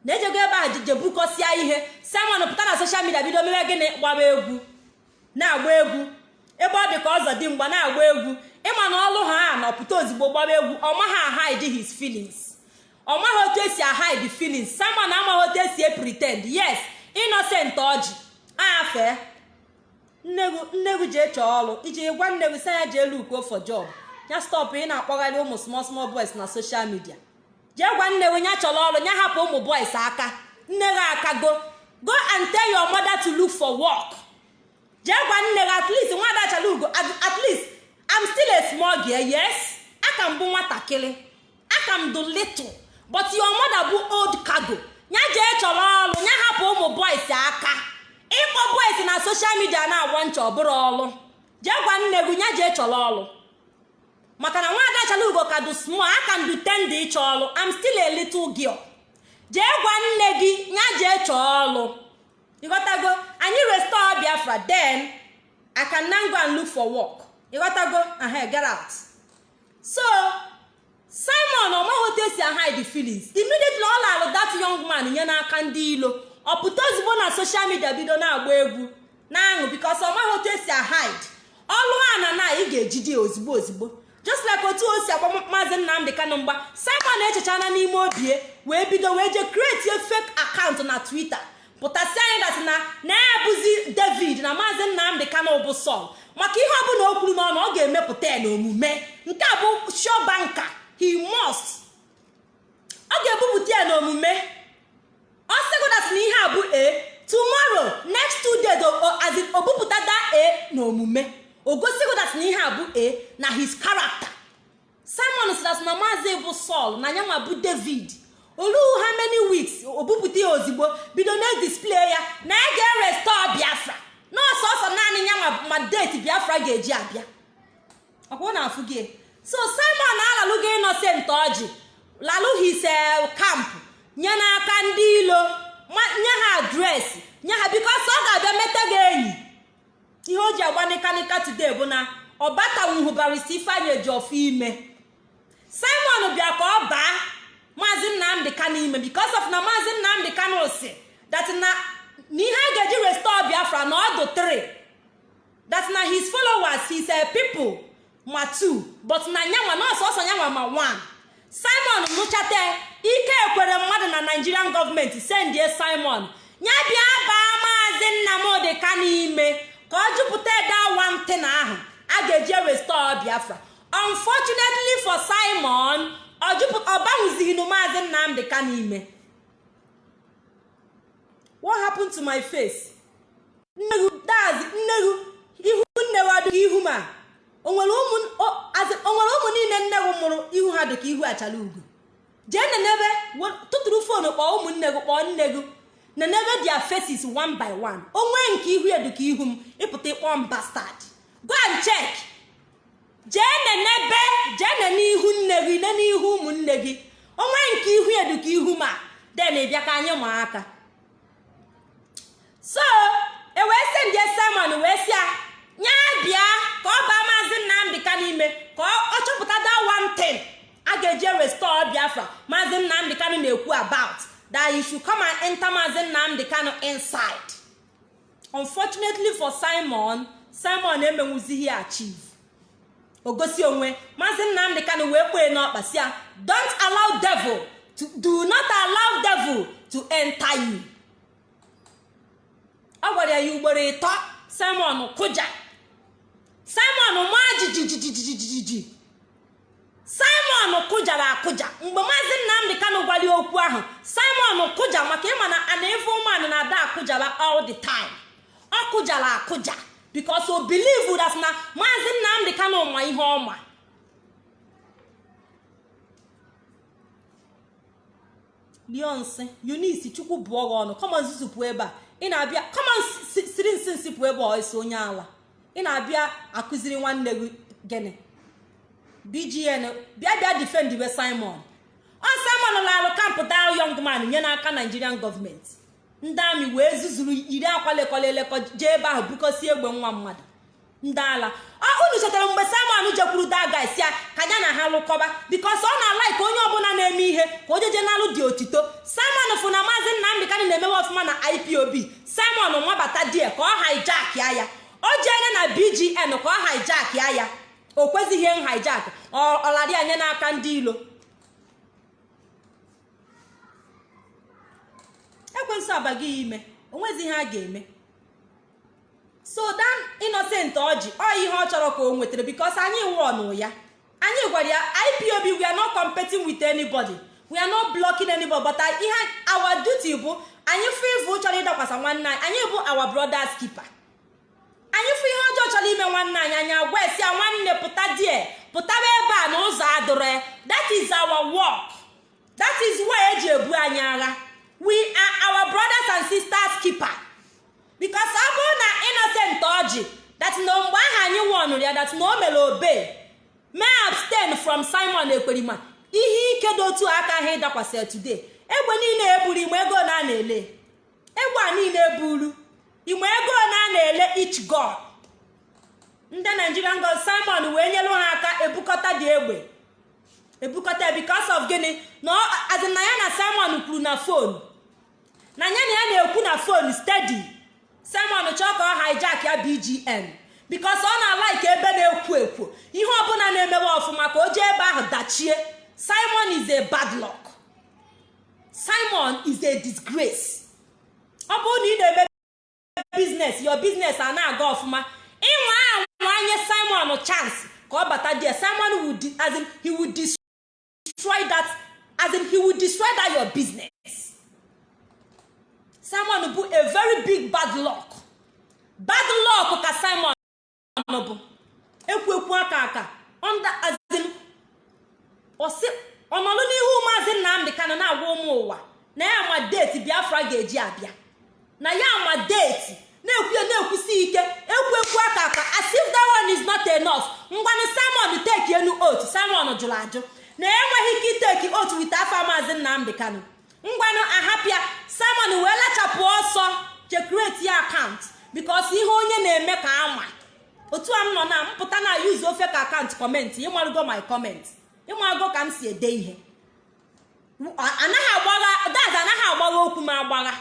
Na-ejego ebe a jebukọsịa ihe. Simon pụta na social media bido mewe gịnị? Gbaba egwu. Na-agba egwu. Ebe ọ dị ka ọzọ dị mgba na-agba egwu. Ịma na ọlụ ha na ọpụta ozugbo gbaba egwu. Ọ maghị ahide his feelings. Ọ maghị otu esi ahide feelings. Simon amaghị otu esi pretend. Yes innocent ọjị. Afee nne gị jee chọọ ọrụ iji gwa nne gị si ya jee lukuo for job. Ya stop ị na-akpọgharị ụmụ small small boys na social media. Jee gwa nne gị ya chọrọ ọrụ ya hapụ ụmụ boys aka. Nne gị aka go and tell your mother to look for work. Jee gwa nne gị at least nwa adachala ugo at least I'm still a small girl yes? Aka m bụ nwatakịrị. Aka m dị little but your mother bụ old cargo. Ya jee chọrọ ọrụ ya hapụ ụmụ boys aka. Ịkpọ boys na social media na-agwa ncha ọ bụrụ ọlụ. Jee gwa nne gị ya jee chọrọ ọlụ. Maka na nwaada chala ugo ka dị small aka m dị tende ịchọ ọlụ. I'm still a little girl. Jee gwa nne gị ya jee chọọ ọlụ. Ịghọtago anyị restore Biafra then I can now look for work. Ịghọtago aha get so Simon ọmaghị otu esi hide feelings immediately ọ lalụ that young man nye n'aka ndị ilo. Ọ pụta ozugbo na social media bido na-agba egwu na-aṅụ because ọ maghị otu esi hide ọlụ a na na ị ga-ejide ozigbo ozigbo just like otu o si agba maazị nnamdị kanụ mgba simon echechana n'ime obie wee bido wee jee kretie fake akaụntụ na twitter. Pụtasị anyị datị na na-ebuzi david na maazị nnamdị kanụ bụ sọl maka ihe ọbụla o kwuru n'ọnụ ọ ga-emepụta ya n'omume. Nke a bụ sure banker. He must. Ọ ga-ebupụta ya n'omume. Ọ sịgodat na ihe a bụ a tomorrow next two days as in obupụta da a n'omume. O gosigodat na ihe a bụ a na his character. Simon sidat na maazị bụ saul na yanwa bụ david. Oluhu ha many weeks obupụta ya ozigbo? Bido na display ya na ya ga-erestọ biafra. Nọọsụ ọsọ naanị yanwa ma deti biafra ga-eji abịa. Ọkwụ na afụ gị? So simon alalụgo innocent ọjị lalụ his camp. Nye n'aka ndị ilo nye ha adresị nye ha bikos ọ ga-abịa meta gị enyi. Ihe o ji agba nịkanịka today bụ na ọbatanwuhu barisi ifeanyị eji ọfụ ime. Simon bịa ka ọ baa maazị nnamdị kano ime bikos of na maazị nnamdị kano si that na a ga-eji restore biafra na ọdụ 3 that na his followers his people ma 2 but na nyanwa na ọsọsọ nyanwa ma 1 simon nụchata ike ekwere mmadụ na nigerian gọọmenti sendie simon. Ya bịa baa maazị nnamdị kano ime ka ọ jupụta ede awantị na ahụ. A ga-eji restore biafra. Unfortunately for simon ọ banwụzighị maazị nnamdị kano ime what happened to my face? Nneghu ihu nnewu adịghị ihu ma o nwere ụmụ niile nneghu mụrụ ihu ha dịka ihu achala ugo jee nenebe tụtụrụ fonu kpọọ ụmụnne gị kpọọ nne gị. Nenebe dia faces one by one. Onwe nke ihu ya dịka ihu m ịpụta ịkpọ m bastard. Go and check. Jee nenebe jee nene ihu nne gị nene ihu ụmụnne gị. Onwe nke ihu ya dịka ihu ma den ịbịa ka anyị ma aka. So e wee sị ndị simon wee sị ya nya bịa ka ọ baa maazị nnamdị ka n'ime ka ọ chọpụta one thing. A ga-eji restore biafra maazị nnamdị kano na-ekwu about that you should come and enter maazị nnamdị kano inside. Unfortunately for simon simon emenwuzighị achieve. O gosi onwe maazị nnamdị kano wee kpee n'ọkpa si ya don't allow devil to do not allow devil to enter you. Ọ gwara ya ugboro ịtọ simon kụja. Simon maa jijijijijiji simon kụjara akụja mgbe maazị nnamdị kano gwara okwu ahụ simon kụja maka ịma na ana ife ụmụanụ na-ada akụjara all the time. Ọ kụjara akụja because o believe that na maazị nnamdị kano ma ihe ọma beyonce eunice chukwu bụọ gị ọnụ. Kọmon zuzupụ ebe a. Ị na-abịa kọmon siri nsi nsi ebe ọ esi onye ala. Ị na-abịa akụziri nwanne gị gịnị? Bgn bịa bịa defend we simon. Ọ simon lalụ kampụ daa young man nye n'aka nigerian gọọmenti ndị amị wee zuzuru iri akwa lekọla elekọ jee ebe ahụ bukosi egbe nwa mmadụ. Ndị ala. Unu chetara mgbe simon jekwuru daga si ya ka ya na ha lụkọba bikos ọ na-alaik onye ọbụla na-eme ihe ka o jeje n'alụ dị otito. Simon fụ na maazị nnamdị kanị na-emewe ọfụma na ipob simon nwabata die ka ọ haijak ya o jeene na bgn ka ọ haijak ya ya. O kwezighị nhijak ọlara anye n'aka ndị ilo ekwensu abaghị ime. Onwezi ihe a ga-eme. So dan innocent ọjị ọ ihe ọ chọrọ ka o nwetara bikos anyị wụọnụ ya. Anyị gwara ya ipob we are not competing with anybody. We are not blocking anybody but ihe our duty bụ anyị fụ ivu chọrọ ịdakwasa nwanne anyị. Anyị bụ our brothers keeper. Anyị fụ ihe ọjọọ chọrọ ime nwanne anyị. Anyị agwa esi ya nwanne pụta die. Pụtaba ebe a na ụzọ adụrụ that is our work. That is why eji ebu anyị agha. We are our brothers and sisters keeper. Because ọ bụrụ na innocent ọjị that na mgbe ahụ anyị wọnụrụ ya that na o mere obe mee abstain from simon ekperima ihe ike dị otu aka ha ịdakwasị today. Egbe niile eburu ime ego na a na-ele. Egbe a niile eburu ime ego na a na-ele each god. Ndị nigerian god simon wee nyere ha aka ebukọta dị egbe. Ebukọta because of gịnị? Na azị na simon kwuru na fon na ya na ya na-ekwu na fon steady. Simon chọọ ka ọ hijack ya bgn bikos ọ na-alaiki ebe na-ekwo ekwo. Ihe ọbụla na-emewe ọfụma ka o jee ebe ahụ dachie. Simon is a bad luck. Simon is a disgrace. Ọ bụrụ na ị na-eme biznes your biznes a na-aga ọfụma ịnwa anwanye simon chance ka ọ bata die simon will de- as in, he will destroy that as your business. Simon bụ a very big bad luck. Bad luck ka simon bụ. Ekwu aka aka. Ọnọdụ n'ihu maazị nnamdị kanụ na-agwa ụmụ ụwa na ya ma deeti biafra ga-eji abịa. Na ya ma deeti na-ekwu na-ekwusi ike. Ekwu ekwu aka aka. As if that one is not enough. Ngwanụ simon teki enu otu simon jụrụ ajụ. Na enweghị ike iteki otu wite afa maazị nnamdị kanụ ngwanụ ahapịa simon wee lachapụ ọsọ chekreti ya akaụntụ bikos ihe onye na-eme ka ama otu a m nọ na mpụta na yuzu ofe ka akaụntụ kọmentị ịmarụgo my kọmentị ịmarụgo ka m si ede ihe. Anaghị agbagha daz anaghị agbagha okwu m agbagha.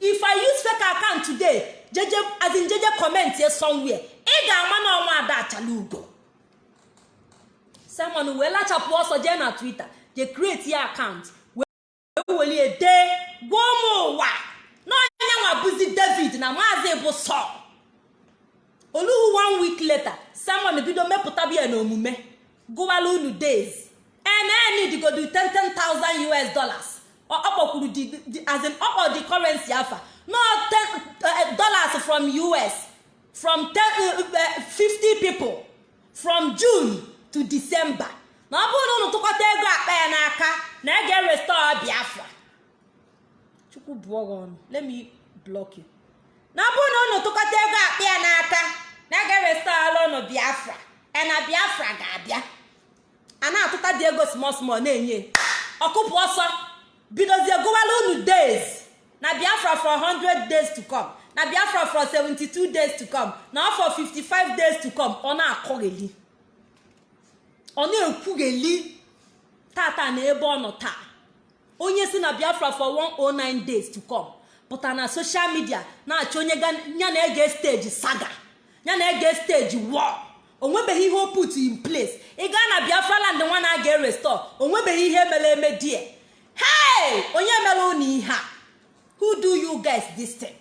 If i use fake account today jeje as in jeje comment ye somewhere ị ga-ama na ọnwa ada achala ugo. Simon wee lachapụ ọsọ jee na twitter je create ya account wee welie gwa ụmụ ụwa na onye nwa bụzi david na maazị bụ sọl oluhu one week later simon bido mepụtaba ya n'omume gụwala unu days nn digodu 10,000 us dollars. Ọ kpọkwuru ọkpọ the currency afa no 10 dollars from us from 10, uh, 50 people. From june to december. Na ọ bụrụ na unu tụkọta ego akpa ya n'aka na ege restore biafra. Chukwu let me block you. Na ọ bụrụ na unu tụkọta ego akpa ya n'aka na restore unu biafra. Na biafra ga-abịa. A na-atụta dị ego small small na-enye. Ọkụpụ ọsọ. Bidozie gụwala unu days. Na biafra for 100 days to come. Na biafra for 72 days to come. Na for 55 days to come. Ọ na-akọgheli ọ na-ekwugheli tata na ebe ọ nọ taa. Onye si na biafra for 109 days to come. Pụta na social media na-achọ onye ya na-ege steji saga. Ya na-ege steji war. Onwebeghị ihe o put in place. Ị gaa na biafra land nwa na-aga restore onwebeghị ihe mere eme die. Hey! Onye mere unu ihe a? Who do you guys this thing?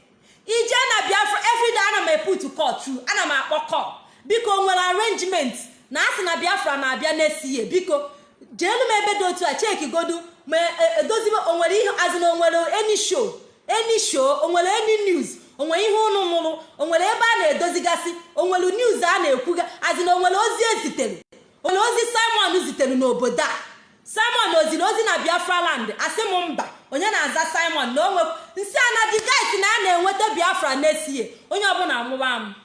Ije na biafra everyday ana m eput call through ana m akpọ call biko nwere arrangement na asị na biafra na-abịa n'esiye biko jeelu m ebe dị otu a cheki godu. Ma edozibe o nwere ihe azina o nwere any show any show o nwere any news o nwere ihe ụnụ nụrụ o nwere ebe a na-edozigasị o nwere news a na-ekwuga azina o nwere ozi ezitere o nwere ozi simon zitere n'obodo a. simon oziri ozi na biafra land asị m mba onye na-aza simon na onwe nsị ana guys na a na-enweta biafra n'esie onye ọbụla amụwa m.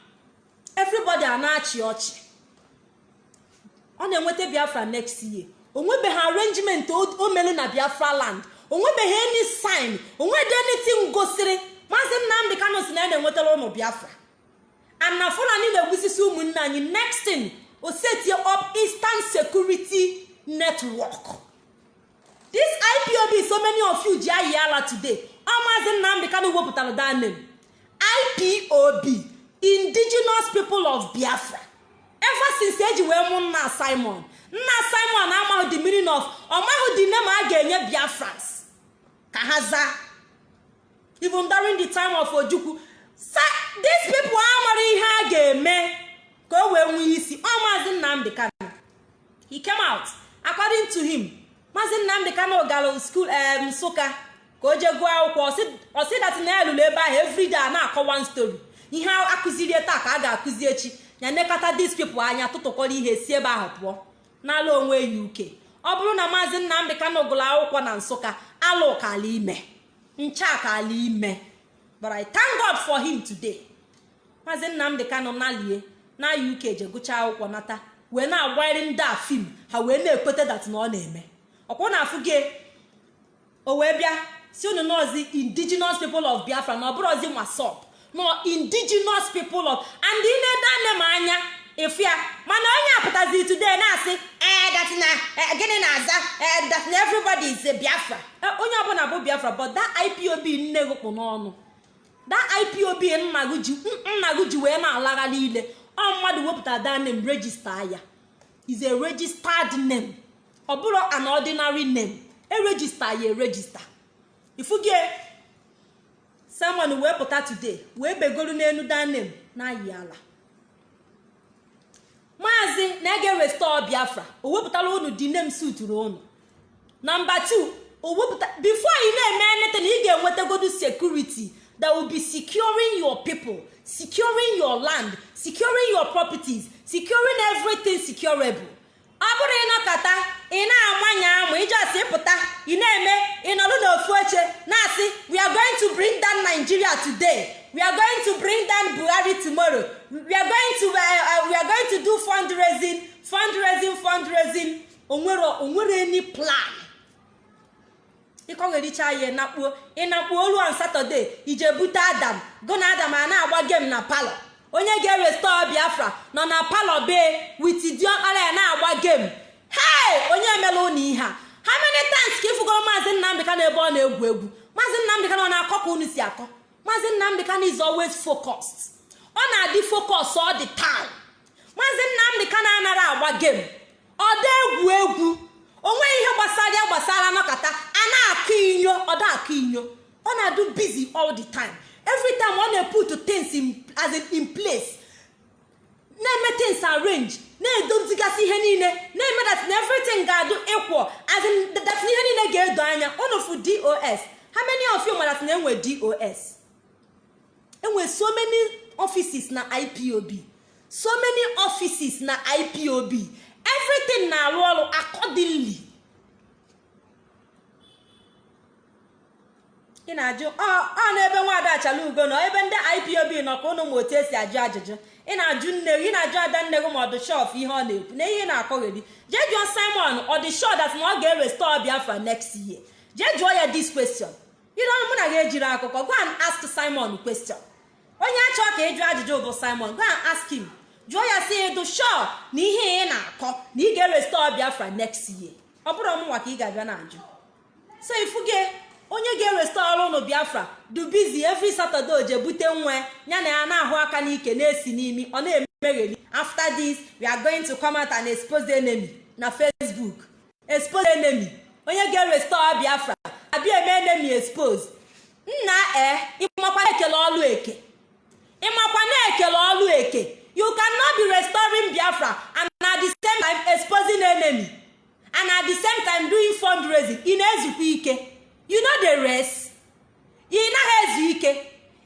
Everybody a na-achị ọchị. Ọ na-enweta biafra next year. Onwebeghị arrangement o mere na biafra land. Onwebeghị any sign. Onwede anything gosiri. Maazị nnamdị kano si na ya na-enwetara ụmụ biafra. And na fulani na-egbusisi ụmụnne anyị. Next thing o setie up eastern security network. This ipob so many of you ji ayi ala today. Ọ maazị nnamdị kano wepụtara that name. Ipob indigenous people of biafra. Ever since eji wee mụ nna simon. Nna simon amaghị the meaning of ọmaghị the name a ga-enye biafrans. Ka ha zaa. Even during the time of ojukwu these people amara ihe a ga-eme. Ka o wee nwee isi. Ọ maazị nnamdị kano he came out. According to him maazị nnamdị kano gara school nsụka ka o jee gụọ akwụkwọ. Ọsị dat na elụlụ ebe ahụ everyday a na-akọ one story. Ihe akụziri taa ka a ga-akụzi echi. Ya these people anya tụtụkọrọ ihe si ebe ahụ pụọ. N'ala onwe ya uke ọ bụrụ na maazị nnamdị kano gụrụ akwụkwọ na nsụka alụ kala ime. Ncha kala ime. But i thank god for him today. Maazị nnamdị kano nalie na uk je gụchaa akwụkwọ nata. Wee na-agwanyere ndị a fim ha wee na-ekweta dat na ọ na-eme. Ọkwụ na afụ gị o wee bịa si unu nọzi indigenous people of biafra na ọ bụrụzi masop no indigenous people of and ị na-ede ane m anya ịfụ ya mana onye apụtazi today na-asị that na gịnị na-aza? That na everybody is biafra. Onye ọbụla bụ biafra but that ipob nne gụkpụ n'ọnụ. Da ipob nna gị ji gị wee na-alagha niile. Ọ mmadụ wepụtara da name regista ya. Is a registered name. Ọ bụrụ an ordinary name erejista ya erejista ifugie simon wee pụta today wee begoro n'elu da name na-ayị ala. Maazị na-ege restore biafra o wepụtara unu di name suturu unu. Nọmba 2 o wepụta before ị na-eme anything ị ga-enwetagodu security. That will be securing your people securing your land securing your properties securing everything securable. Ọ bụrụ ịnọkọta ị na-amanye amụ ije asị ịpụta ị na-eme ịnọdụ n'ofu oche na-asị we are going to bring down nigeria today. We are going to bring down buhari tomorrow. We are going to, uh, uh, we are going to do fundraising fundraising fundraising. Onwere o nwere any plan? Ịkọghericha ya ịnakpuo ịnakpuo olu on satọde ije bute adam. Gụ na adam a na-agba gem na palọ. Onye ga-erestọ biafra nọ na palọ bee wit diọkpara ya na-agba gem hei onye emela ụnụ ihe a? Ha many times ka ịfụgoro maazị nnamdị ka n'ebe ọ na-egwu egwu? Maazị nnamdị ka na ọ na-akọ ka unu si akọ? Maazị nnamdị ka is always ọ na-adị focus all the time. Maazị nnamdị ka na-anara agba gem ọ da egwu egwu. Onweghị ihe gbasara ya gbasara nọkọta a na-akụ inyo ọ da akụ inyo ọ na-adụ busy all the time. Every ọ na-put things in, place na-eme things arrange na-edozigasị ihe niile na-eme that na ga-adụ ịkwọ as ihe niile ga-edo anya. Ụnụfu dos how many of you mara na enwe dos enwe so many offices na ipob so many offices na ipob everything na-arụ ọrụ accordingly. Ị na-ajụ ọ n'ebe nwaada achala ugo nọ ebe ndị ipob nọ ka ụnụ ma otu esi ajụ ajụjụ? Ị na-ajụ nne gị ị na-ajụ ada nne gị ma ọ dị shọf ihe ọ na-ekwu. Na ihe ị na-akọgheri jee jụọ simon ọ dị shọ dat na ọ ga-erestore biafra next year? Jee jụọ ya this question. Ịdọ mụ na gị ejiri akụkọ go ask simon question. Onye achọ ka ịjụ ajụjụ bụ simon go and ask him. Jụọ ya si ịdụ shọ na ihe ị na-akọ na ị ga-erestore biafra next year? Ọ bụrụ ọmụnwa ka ị ga-abịa na-ajụ. So ifuge onye ga-erestọrọ ụnụ biafra du bizi every saturday oje bute nwa ya na ya na-ahụ aka n'ike na-esi n'imi ọ na-emegheri. After this we are going to come expose enemy na facebook. Expose enemy. Onye ga-erestọrọ biafra abịa eme enemy expose. Nna e ịmakwa ekele ọlụ eke? Ịmakwa na-ekele ọlụ eke? You cannot be restoring biafra and at the same time exposing enemy and at the same time doing fundraising. Ị na-ezukwa ike? You know the rest. Ị naghị ezu ike.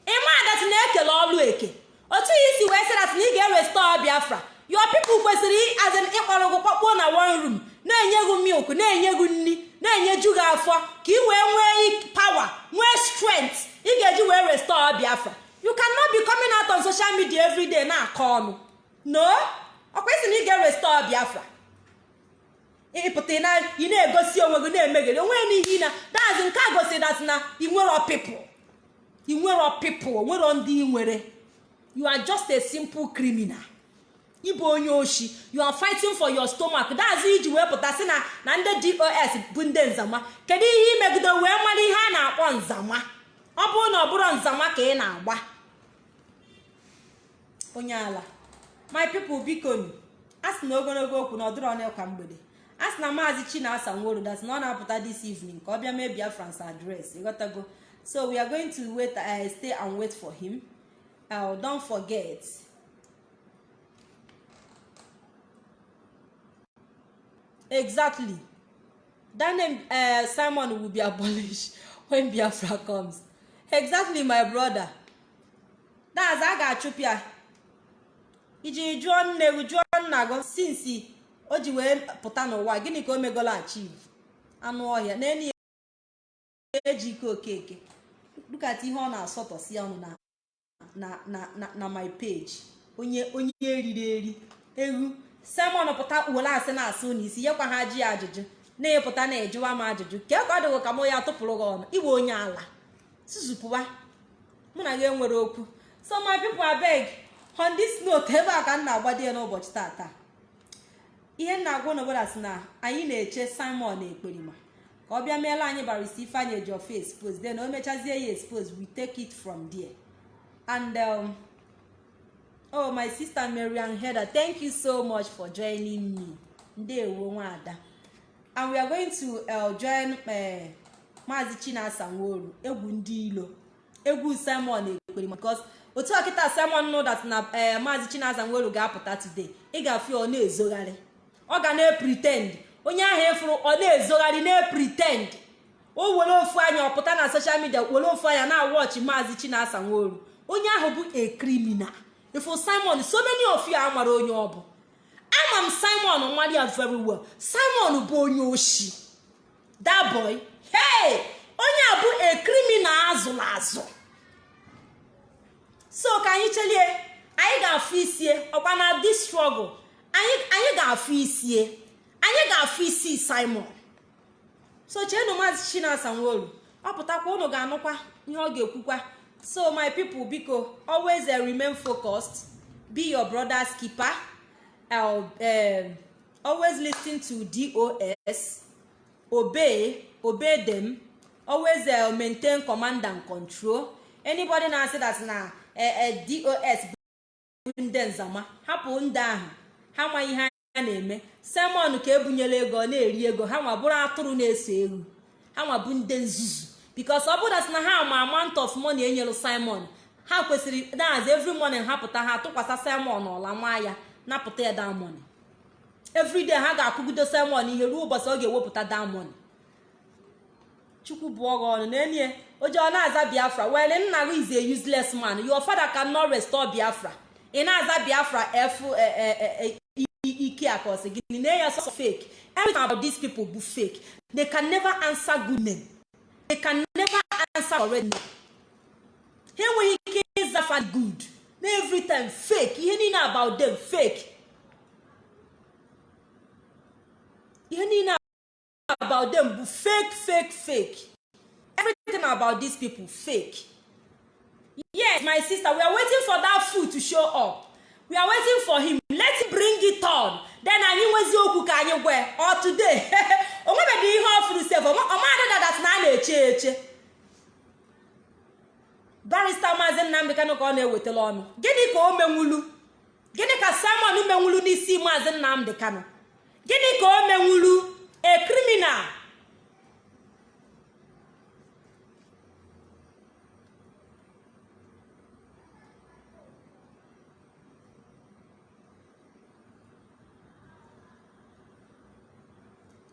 Ịma adat na-ekele ọlụ eke. Otu ya isi wee sịrat na ị ga-erestọ biafra. Your people kwesịrị azin ịkpọrọ gị kpọkpụo na one room na-enye gị milk na-enye gị nri na-enyeju gị afọ ka ị wee nwee pawa nwee strength. Ị ga-eji wee restọ biafra. You cannot be coming out on social media every na-akọ ọnụ. No. Ọkwa isi na ị ga-erestọ biafra. Ịpụta ị na-egosi onwe gị na-emegheri onwe n'ihi na dazi nke a gosiri dat na inwero pipụl inwero pipụl onwero ndị nwere. You are just a simple criminal. Ịbụ onye oshi. You are fighting for your stomach. Dazi iji wee pụta sị na na ndị dos bụ ndị nzama. Kedu ihe imegide wee mara ihe a na-akpọ nzama. Ọ bụrụ na ọ bụrụ nzama ka ị na-agba. Onye ala. My people biko a sị na ogologo okwu na ọdụrụ ọnụ ka mgbede. A sị na maazị chinasa nworo dat na ọ na-apụta this evening ka ọ bịa mee biafrans adres ịghọtago so we are going to wait uh, stay and wait for him. Uh, don't forget. Exactly. That name uh, simon will be abolished when biafra comes. Exactly my brother. That's a ga-achụpụ iji jụọ nne gị jụọ nna gị sinsi o ji wee pụta n'ụwa gịnị ka o megola achieve? Anụ ọhịa. N'elu ya eji ike okeke dukata ihe ọ na-asọtọsi ọnụ na my page. Onye onye eriri eri. Egwu simon pụta were asị na-asụ n'isi yekwa ha ji ajụjụ. Na-epụta na-ejụwa m ajụjụ. Ka ka ọ dịghị ka mụ ya tụpụrụ gị ọnụ. Iwe onye ala. Tụzupụwa mụ na gị enwere okwu. So my people abeg on this note ebe a ka m na-agbado ya n'ụbọchị tata ihe m na-agwa n'obodo si na anyị na-eche simon ekperima ka ọ bịa meela anyị barista ifeanyị eji ofe expose then o mechazie ya expose we take it from there. And um, oh my sister marian heather thank you so much for joining me. Ndewo nwada and we are going to uh, join uh, maazi chinasa nworu egwu ndị ilo egwu simon ekwere because otu ọkịta simon know that na uh, maazi chinasa nworu ga-apụta today. Ị ga-afụ ọ na-ezogharị. Ọ ga na-pretend. Onye ahụ efuru ọ na-ezogharị na-pretend. O were ofu anya ọ pụta na social media were ofu anya na-awọchị maazi chinasa nworu. Onye ahụ bụ a criminal. Ifo simon so many of you amara onye ọ bụ. Ama m simon nwari ya very well. Simon bụ onye oshi. That hey! Onye a bụ a criminal azụrụ azụ. So ka anyị chelie anyị ga-afụ isie ọkwa na this struggle. Anyị ga-afụ isie. Anyị ga-afụ isi simon. So cheenu maazị chinasa nworu ọ pụtakwa unu ga-anụkwa ihe ọ ga-ekwukwa. So my people biko always uh, remain focused. Be your brother's keeper. Um, always listen to dos obey obey them. Always uh, maintain command and control. Anybody na-asị that na uh, dos bụ ndị nzama hapụ ndị ahụ. Ha amaghị ihe ha na-eme. Simon ka ebunyela ego na-eri ego. Ha nwa bụrụ atụrụ na-eso ewu. Ha nwa bụ ndị nzuzu. Bikos ọ bụrụ dat na ha ma amount of money enyere simon ha kwesịrị dahazi every morning ha pụta ha tụkwasị simon ọla nwa ya napụta ya damoni everyday ha ga-akụgido simon ihe ruo ụbọchị ọ ga-ewepụta damoni chukwu bụ ọgha ọnụ. N'enye oje ọ na-aza biafra wele nna gị is a useless man. Your father cannot restore biafra. Ị na-aza biafra f ike akọsị gị na ya so fake. Everything about these people bụ fake. They can never answer good name they can never answer correct name ha enweghị ike ịzafa good na every fake. Ihe niile about them fake. Ihe niile about them bụ fake fake fake. Everything about these people fake. Yes my sister we are waiting for that food to show up. We are waiting for him. Let him bring it on. Then anyị nwezi okwu ka anyị gwe ọ today? O nwebeghị ihe ọ fụrụ sef ọmadịdadat na a na-eche eche. Barista maazị nnamdị ka ọ na-ewetara ọnụ. Gịnị ka o menwulu? Gịnị ka simon menwulu n'isi maazị nnamdị gịnị ka o menwulu? A criminal.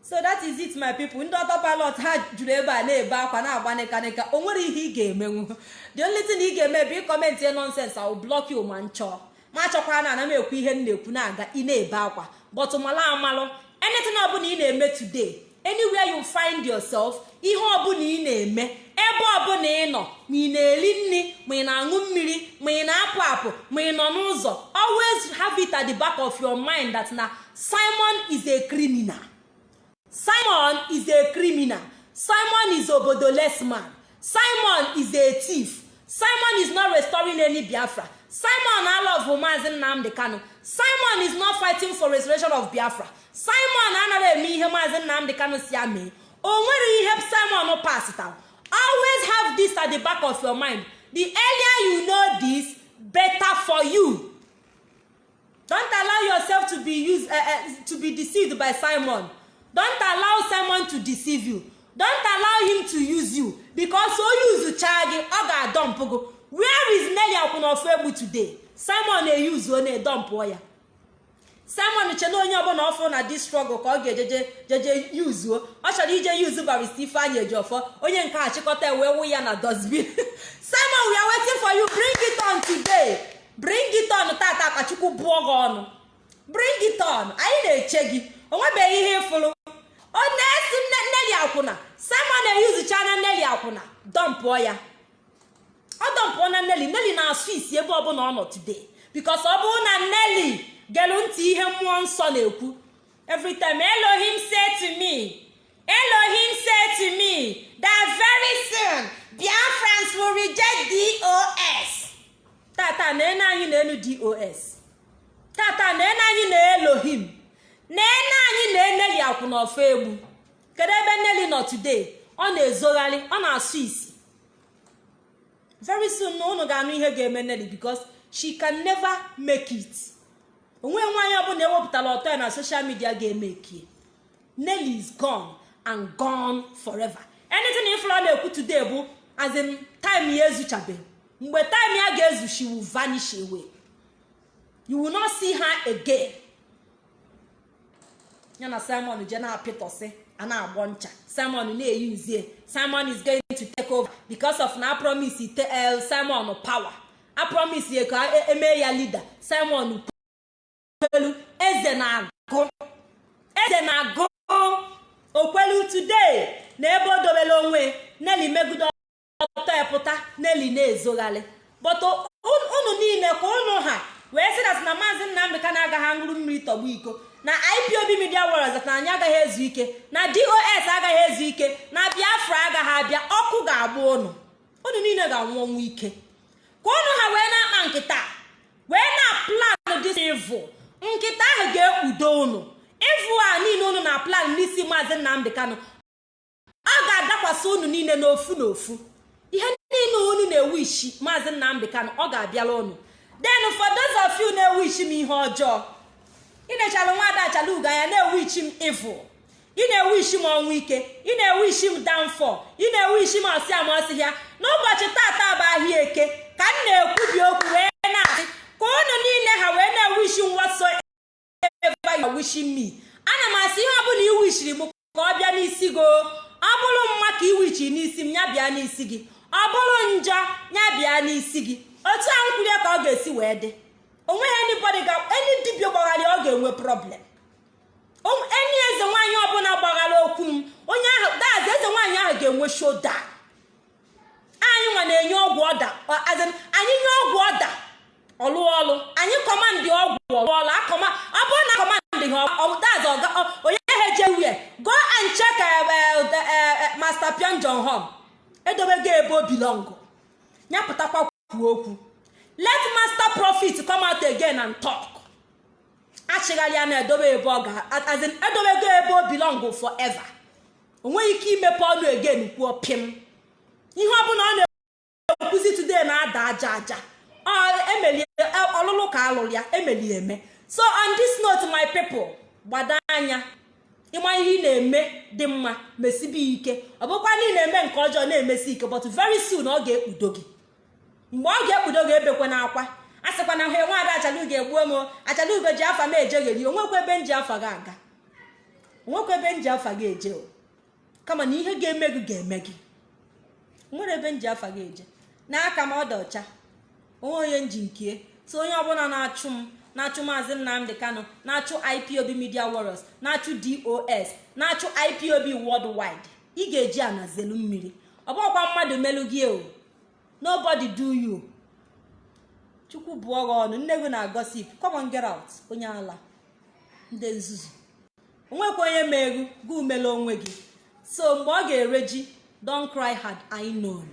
So that is it my people. Ndị ọtọ pilot ha juru ebe a na-ebe akwa na-agba nịkanịka o nwere ihe ị ga-emenwu. The only thing ị ga-eme bụ ịkọmentị ya nonsens will block you ma nchọ. Ma achọkwara na ana ekwu ihe m na-ekwu na-aga ị na-ebe akwa. But mala amalụ. Anything ọbụla ị na-eme today anywhere you find yourself ihe ọbụla ị na-eme ebe ọbụla ị nọ ma ị na-eri nri ma ị na-aṅụ mmiri ma ị na-apụ apụ ma ị nọ n'ụzọ always have it at the back of your mind that na Simon is a criminal. Simon is a criminal. Simon is obodoless man. Simon is a thief. Simon is not restoring any biafra. Simon alove maazi nnamdi kanu. Simon is not fighting for restoration of biafra. Simon anaghị eme ihe maazi nnamdi kanu si ya o nwere ihe simon pasita always have this at the back of your mind. The earlier you know this better for you. Don't allow yourself to be used uh, uh, to be deceived by simon. Don't allow simon to deceive you. Don't allow him to use you. Because o use chaa gị ọ ga-adọmpụ gị where is nelly akwụnofu egbu today? Simon na-eyuzu ọ na-edọmpụọ ya. Simon che na onye ọbụla ọfụ na dis struggle ka ọ ga-ejeje jeje yuzuo ọ chọrọ ije yuzu barista ifeanyị ejiọfọ onye nke a chịkọta wee wụ ya na dosbin simon we are waiting for you. Bring it on today. Bring it on. Tata ka chukwu bụọ gị ọnụ. Bring it on. Anyị na-eche gị. Onwebeghị ihe ịfụrụ ọ na-esi nneli akwụna. Simon na-eyuzucha na nneli akwụna. Dọmpụọ ya. Ọ dọmpụọ na nneli. Nneli na-asụ isi ebe ọbụla ọ nọ today. Because ọ bụrụ na nneli gelu ntị ihe mmụọ nsọ na-ekwu every time elohim say to me elohim say to very soon biafrans will reject dos tata na-ene anyị na elu dos tata na-ene anyị na elohim na-ene anyị na eneli akwụnọfọ egbu. Kedu ebe nneli nọ today? Ọ na-ezogharị ọ na-asụ isi. Very soon na unu ga-anụ ihe ga-eme Nelly because she can never make it. Onwe nwaanyị ọbụla ewepụtara ọtọ ya na social media ga-eme ekie Nelly is gone and gone forever. Anything ifụrụ ọ na-ekwu today bụ as in time ya ezuchabeghị mgbe time ya ga-ezu she will vanish away. You will not see her again. Ya na simon je na-apịtọsị a na-agbọ ncha. Simon na-eyi uzie simon is going to take over. Because of na promise el simon power. A promise ya ka eme ya leader. Simon kwelu eze na-agụ. Eze na-agụ. Okwelu today na ebe o dobere onwe Nelly megide ọtọ epụta Nelly na-ezogharị but unu niile ka unu ha wee sị na maazị nnamdị ka na-agaghị aṅụrụ mmiri tọgbu iko. Na ipob media warriors na anyị agaghị ezu ike. Na dos agaghị ezu ike. Na biafra agaghị abịa. Ọkụ ga-agba unu unu niile ga-anwụ ọnwụ ike. Ka unu ha wee na-akpa nkịta. Wee na plan dis nkịta ahụ ga-ekpudo unu evil a niile unu na plan n'isi maazị nnamdị kanụ ọ ga-adakwasị unu niile n'ofu n'ofu. Ihe niile unu na-ewu ishi maazị nnamdị kanụ ọ ga-abịala unu then for na-ewu ichi m ihe ọjọọ ị na-echala nwaada achalugo anya na-ewu ichi m evil. Ị na-ewu ishi m ọnwụ ike. Ị na-ewu ishi m downfall. Ị na-ewu ishi m ọ sị amasị ya. N'ụbọchị tata bụ ahịa eke ka m na-ekwubi okwu wee na-asị ka unu niile ha wee na-ewu ishi m whatsoever you wishing me. Ana m asị ihe ọbụla iwishiri m ka ọ bịa n'isi gị ọ bụrụ mma ka iwichi n'isi m ya bịa n'isi gị. Ọ bụrụ njọ ya bịa n'isi gị. Otu ahụ kwurie ka ọ ga-esi wee dị. O nweghị anybody ga eni dibia gbaghara ọ ga-enwe problem. Eni eze nwaanyị ọbụla gbaghara okwu m onye ahụ dazi eze nwaanyị ahụ ga-enwe shoda anyị nwa na-enye ọgwụ ọda anyị nye ọgwụ ọda. Ọlụ. Anyị kọmandị ọgwụ ọlụ. Ọlụ akọma ọ bụrụ na kọmandị ha onye ha eje wie go and check master pion john hom edobego ebe o bilọngụ nyapụtakwa kwuo okwu. Let master profit come out again and talk. Achịgharịa na edobe ebe ọ ga azin edobego ebe o belong forever. O nweghị ike imepe ọnụ again kwuo pim. Ihe ọbụla ọ na-ekwuzi today na-ada aja aja. Emelie ọlụlụ ka alụrụ ya emeli eme. So on this note my people gbado anya. Ịma ihe ị na-eme dị mma mesibe ike. Ọ bụkwa na ị na-eme nke ọjọọ na-emesi ike but very soon ọ ga-ekpudo gị. Mgbe ọ ga-ekpudo gị ebekwe n'akwa. A sịkwa na ha nwaada achalugo egbuo m achalugo ji afa m ejegheri onwekwa ebe m ji afa gị aga. Onwekwa ebe m ji afa gị eje kama na ihe ga-eme gị ga-eme gị. Nwere ebe m ji afa gị eje. N'aka m ọda ọcha. Onwe onye nji nkie. So onye ọbụla na-achụ m na-achụ maazị nnamdị kano na-achụ ipob media warriors na-achụ dos na-achụ ipob worldwide ị ga-eji ana zelu mmiri. Ọ mmadụ melu gị o. nobody do you. Chukwu bụọ gị ọnụ nne gị na gossip come on get out. Onye ala. Ndị nzuzu. Onwekwa onye meru gị umela onwe gị. So mgbe ọ ga-ere ji don cry had I known.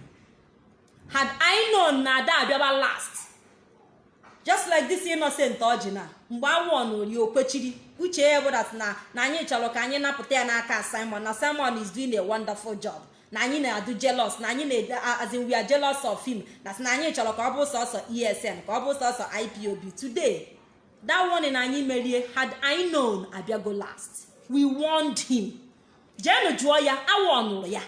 Had I known na ada abịaba last. Just like this innocent ọjị na mgbe awọ na ori okwechiri uche ya bụ that na na anyị chọrọ ka anyị napụta ya n'aka Simon. Na Simon is doing a wonderful job. Na anyị na-adụ jealous na anyị na as in we are of him. Na na anyị chọrọ ka ọ bụ sọsọ esn ka ọ bụ sọsọ ipob today that one na anyị merie had I known abịago last. We warned him. Jeenụ jụọ ya awọnụrụ ya.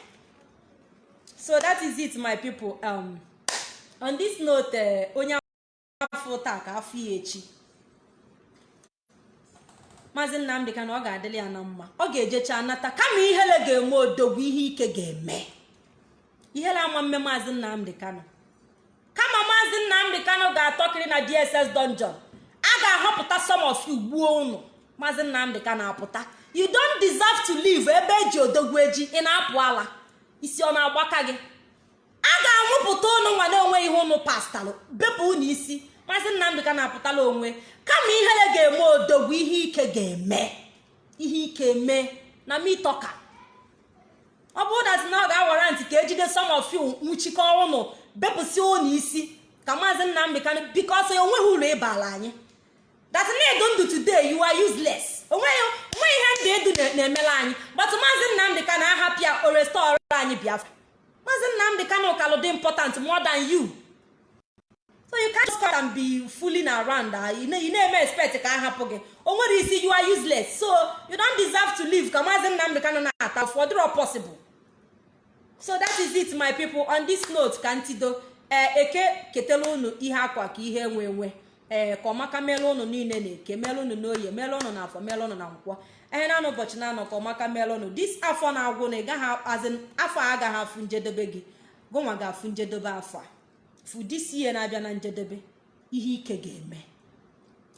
So that is it my people. Um, on this note onye afọ taa ka afọ ya echi. Maazị nnamdị ka na ọ ga-adịrị ya na mma. Ọ ga-ejecha nata kama ihere ga-eme odogwu ihe ike ga-eme. Ihere ama mme maazị nnamdị kano kama maazị nnamdị kano ga-atọkiri na dss dungeon. A ga-ahọpụta you gbuo unu. Maazị nnamdị kano apụta. You don't deserve to live ebe eji odogwu eji. Ị na-apụ ala. Isi ọ na-agbaka gị? A ga-anwụpụta unu nwa na onwe ihe unu pastalụ. Bepụ unu isi. Maazị nnamdị na-apụtala onwe kama ihere ga-eme odogwu ihe ike ga-eme. Ihe ike mee na mitoka ọ bụrụ dat na ọ ga-awara ntị ka ejide some of you nwụchikọ ụnụ bepụsị ụnụ isi ka maazị nnamdị ka biko ọsọ ya o nweghị uru ịbala anyị. Dat na edu ndụ today you are useless. Onweghị nwe ihe ndụ edu na-emela anyị. But maazị nnamdị ka na-ahapụ ya o restọrọ anyị biafra. Maazị nnamdị ka kano kalụ dị important more you. So you can't just come and be around ị na-eme expect ka a hapụ gị. O nwere isi you are useless. So you don't deserve to live. Ka maazị nnamdị kano na-ata ọ possible. So that is it my people. On this note ka ntido ee eke ketela unu ihe akwa ka ihe enwe enwe ee ka ọmaka meela unu niile na eke meela unu n'oye meela unu na afọ meela unu na nkwọ. Ee na ụbọchị na anọ ka ọmaka meela unu. Dis afọ na-agwụ na ịgaghị azị afọ agaghị afụ njedebe gị. Gụnwa ga-afụ njedebe afọ a. fụ disi ihe na-abịa na njedebe ihe ike ga-eme.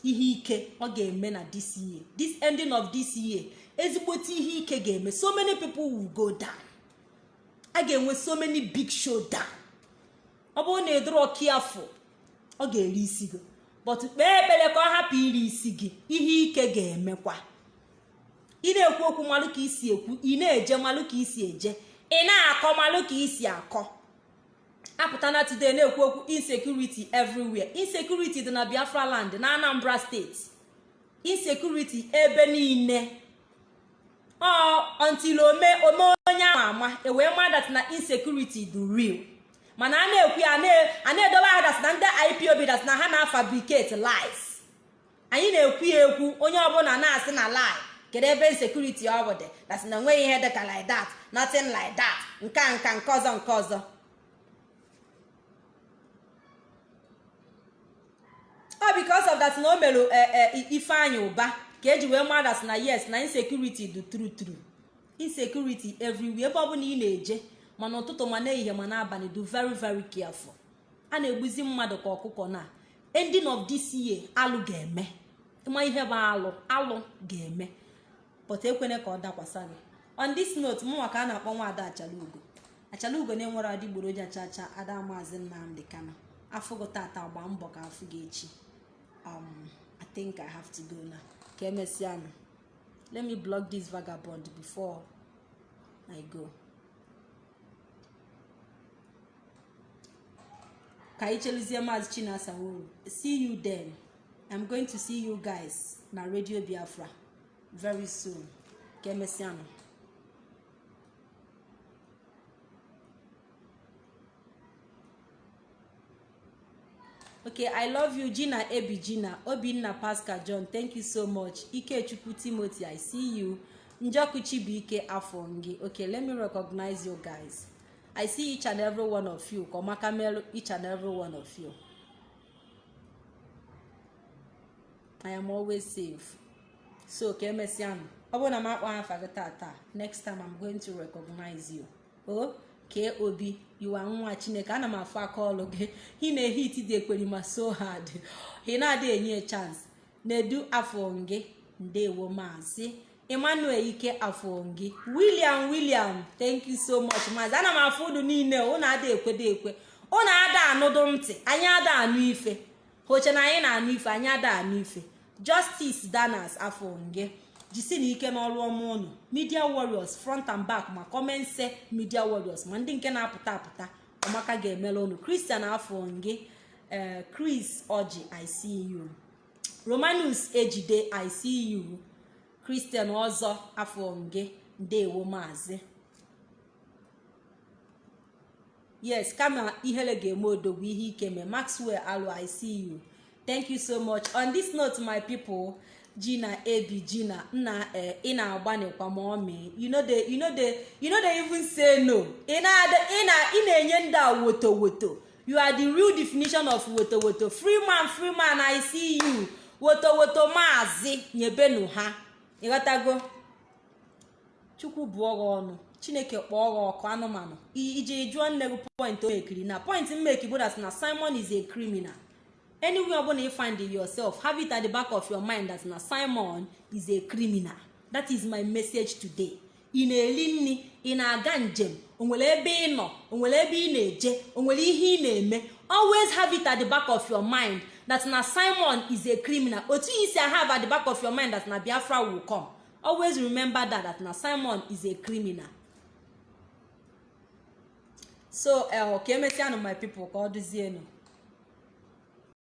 Ihe ike ọ ga-eme na this year. This ending of this year ezigbote ihe ike ga-eme. So many people will go down. A ga-enwe so many big showdown. Ọ bụrụ na ịdịrọ ọkịafụ ọ ga-eri isi gị. But kpee ekpere ka ọ hapụ iri isi gị ihe ike ga-emekwa. Ị na-ekwu okwu malụ ka isi ekwu ị na-eje malụ ka isi eje ị na-akọ malụ ka isi akọ. Apụta na today na-ekwu okwu insecurity everywhere. Insecurity dị na biafra land na anambra steeti insecurity ebe niile. Until ome ome onye ama ama ewee madat na insecurity dị real. Mana a na-ekwu ya a na-edobe ha dat na ndị ipob dat na ha na-fabricate lies. Anyị na-ekwu ya ekwu onye ọbụla na-asị na lie kedu ebe insecurity ọ bụ dị? Dat na enweghị ihe dịka like that nothing like that. Nka nka nke ọzọ nke ọzọ. Because of that na o mere ifeanyị ụba ka eji wee madas na yes na insecurity dị true true. Insecurity everywhere ebe ọbụla ị na-eje mana ụtụtụ ma n'ehihie ma n'abalị do very very careful. A na-egbuzi mmadụ ka ọkụkọ na ending of this year alụ ga-eme. Ịma ihe bụ alụ? Alụ ga-eme. But ekwene ka ọ dakwasa gị. On this note mụnwa ka a na-akpọ nwaada achalugo. Achalugo na-enwere adịgboroja chacha ada maazị nnamdị kano afụgo tata gba mbọ ka afụ gị echi. Um i think i have to go now. Ka emesianụ let me block this vagabond before i go. Ka anyị chinasa wuru see you then. I'm going to see you guys na radio biafra very soon. Ka emesianụ okay i love you gina ebi gina. Obinna pascal john thank you so much. Ikechukwu timothy i see you. Njoku chibuike afọ gị okay let me recognize you guys. I see each and every one of you. Kọmaka melu each and every one of you. I am always safe. So ka emesianụ ọ bụrụ na m akpọ afa gị tata next time i'm going to recognize you. Oh? Kee obi yiwa nwa chineke ana m afụ aka ọlụ gị. Ị na-ehe iti dị ekperima so hard. Ị na-adị enye chance. Na-edu afọ ndewo maazị emmanuel ike afọ gị william william thank you so much maazị. Ana m afụ ụdụ niile ụnụ ada ekwedo ekwe. Ụnụ ada anụdụ ntị anyị ada anụ ife. Hoche na anyị na-anụ ife anyị ada anụ ife. Justice danas afọ jisi na ike n'ọrụ ọma ụnụ media warriors front and back ma kọmense media warriors ma ndị nke na-apụta apụta ọmaka ga-emela ụnụ christian afọ gị ee chris oji icu romanus ejide icu christian ọzọ afọ gị ndewo maazị. Yes kama ihere ga-eme odogwu ihe ike mee. Maxwell alụ icu thank you so much. On this note my people gina ebi gina nna ị na-agbanikwa ma dey even say no. Ị na-enye ndị a woto woto. You are the real definition of woto woto. Free man free man i see you. Woto woto maazị nyebenu ha. Ịghọtago chukwu bụọ gị ọnụ. Chineke kpọọ gị ọkụ anụmanụ. Iji jụọ nne gị point o mekiri na point mmeki na simon is a criminal. Anywhere ọbụla you find yourself have it at the back of your mind that na simon is a criminal. That is my message today. Ị na-eri nri ị na-aga njem o nwere ebe ị nọ o nwere ebe ị na-eje o nwere ihe ị na-eme always have it at the back of your mind that na simon is a criminal. Otu ị si have the back of your mind that na biafra will come. Always remember that that na simon is a criminal. So ka emesianụ my people ka ọ dụzienụ.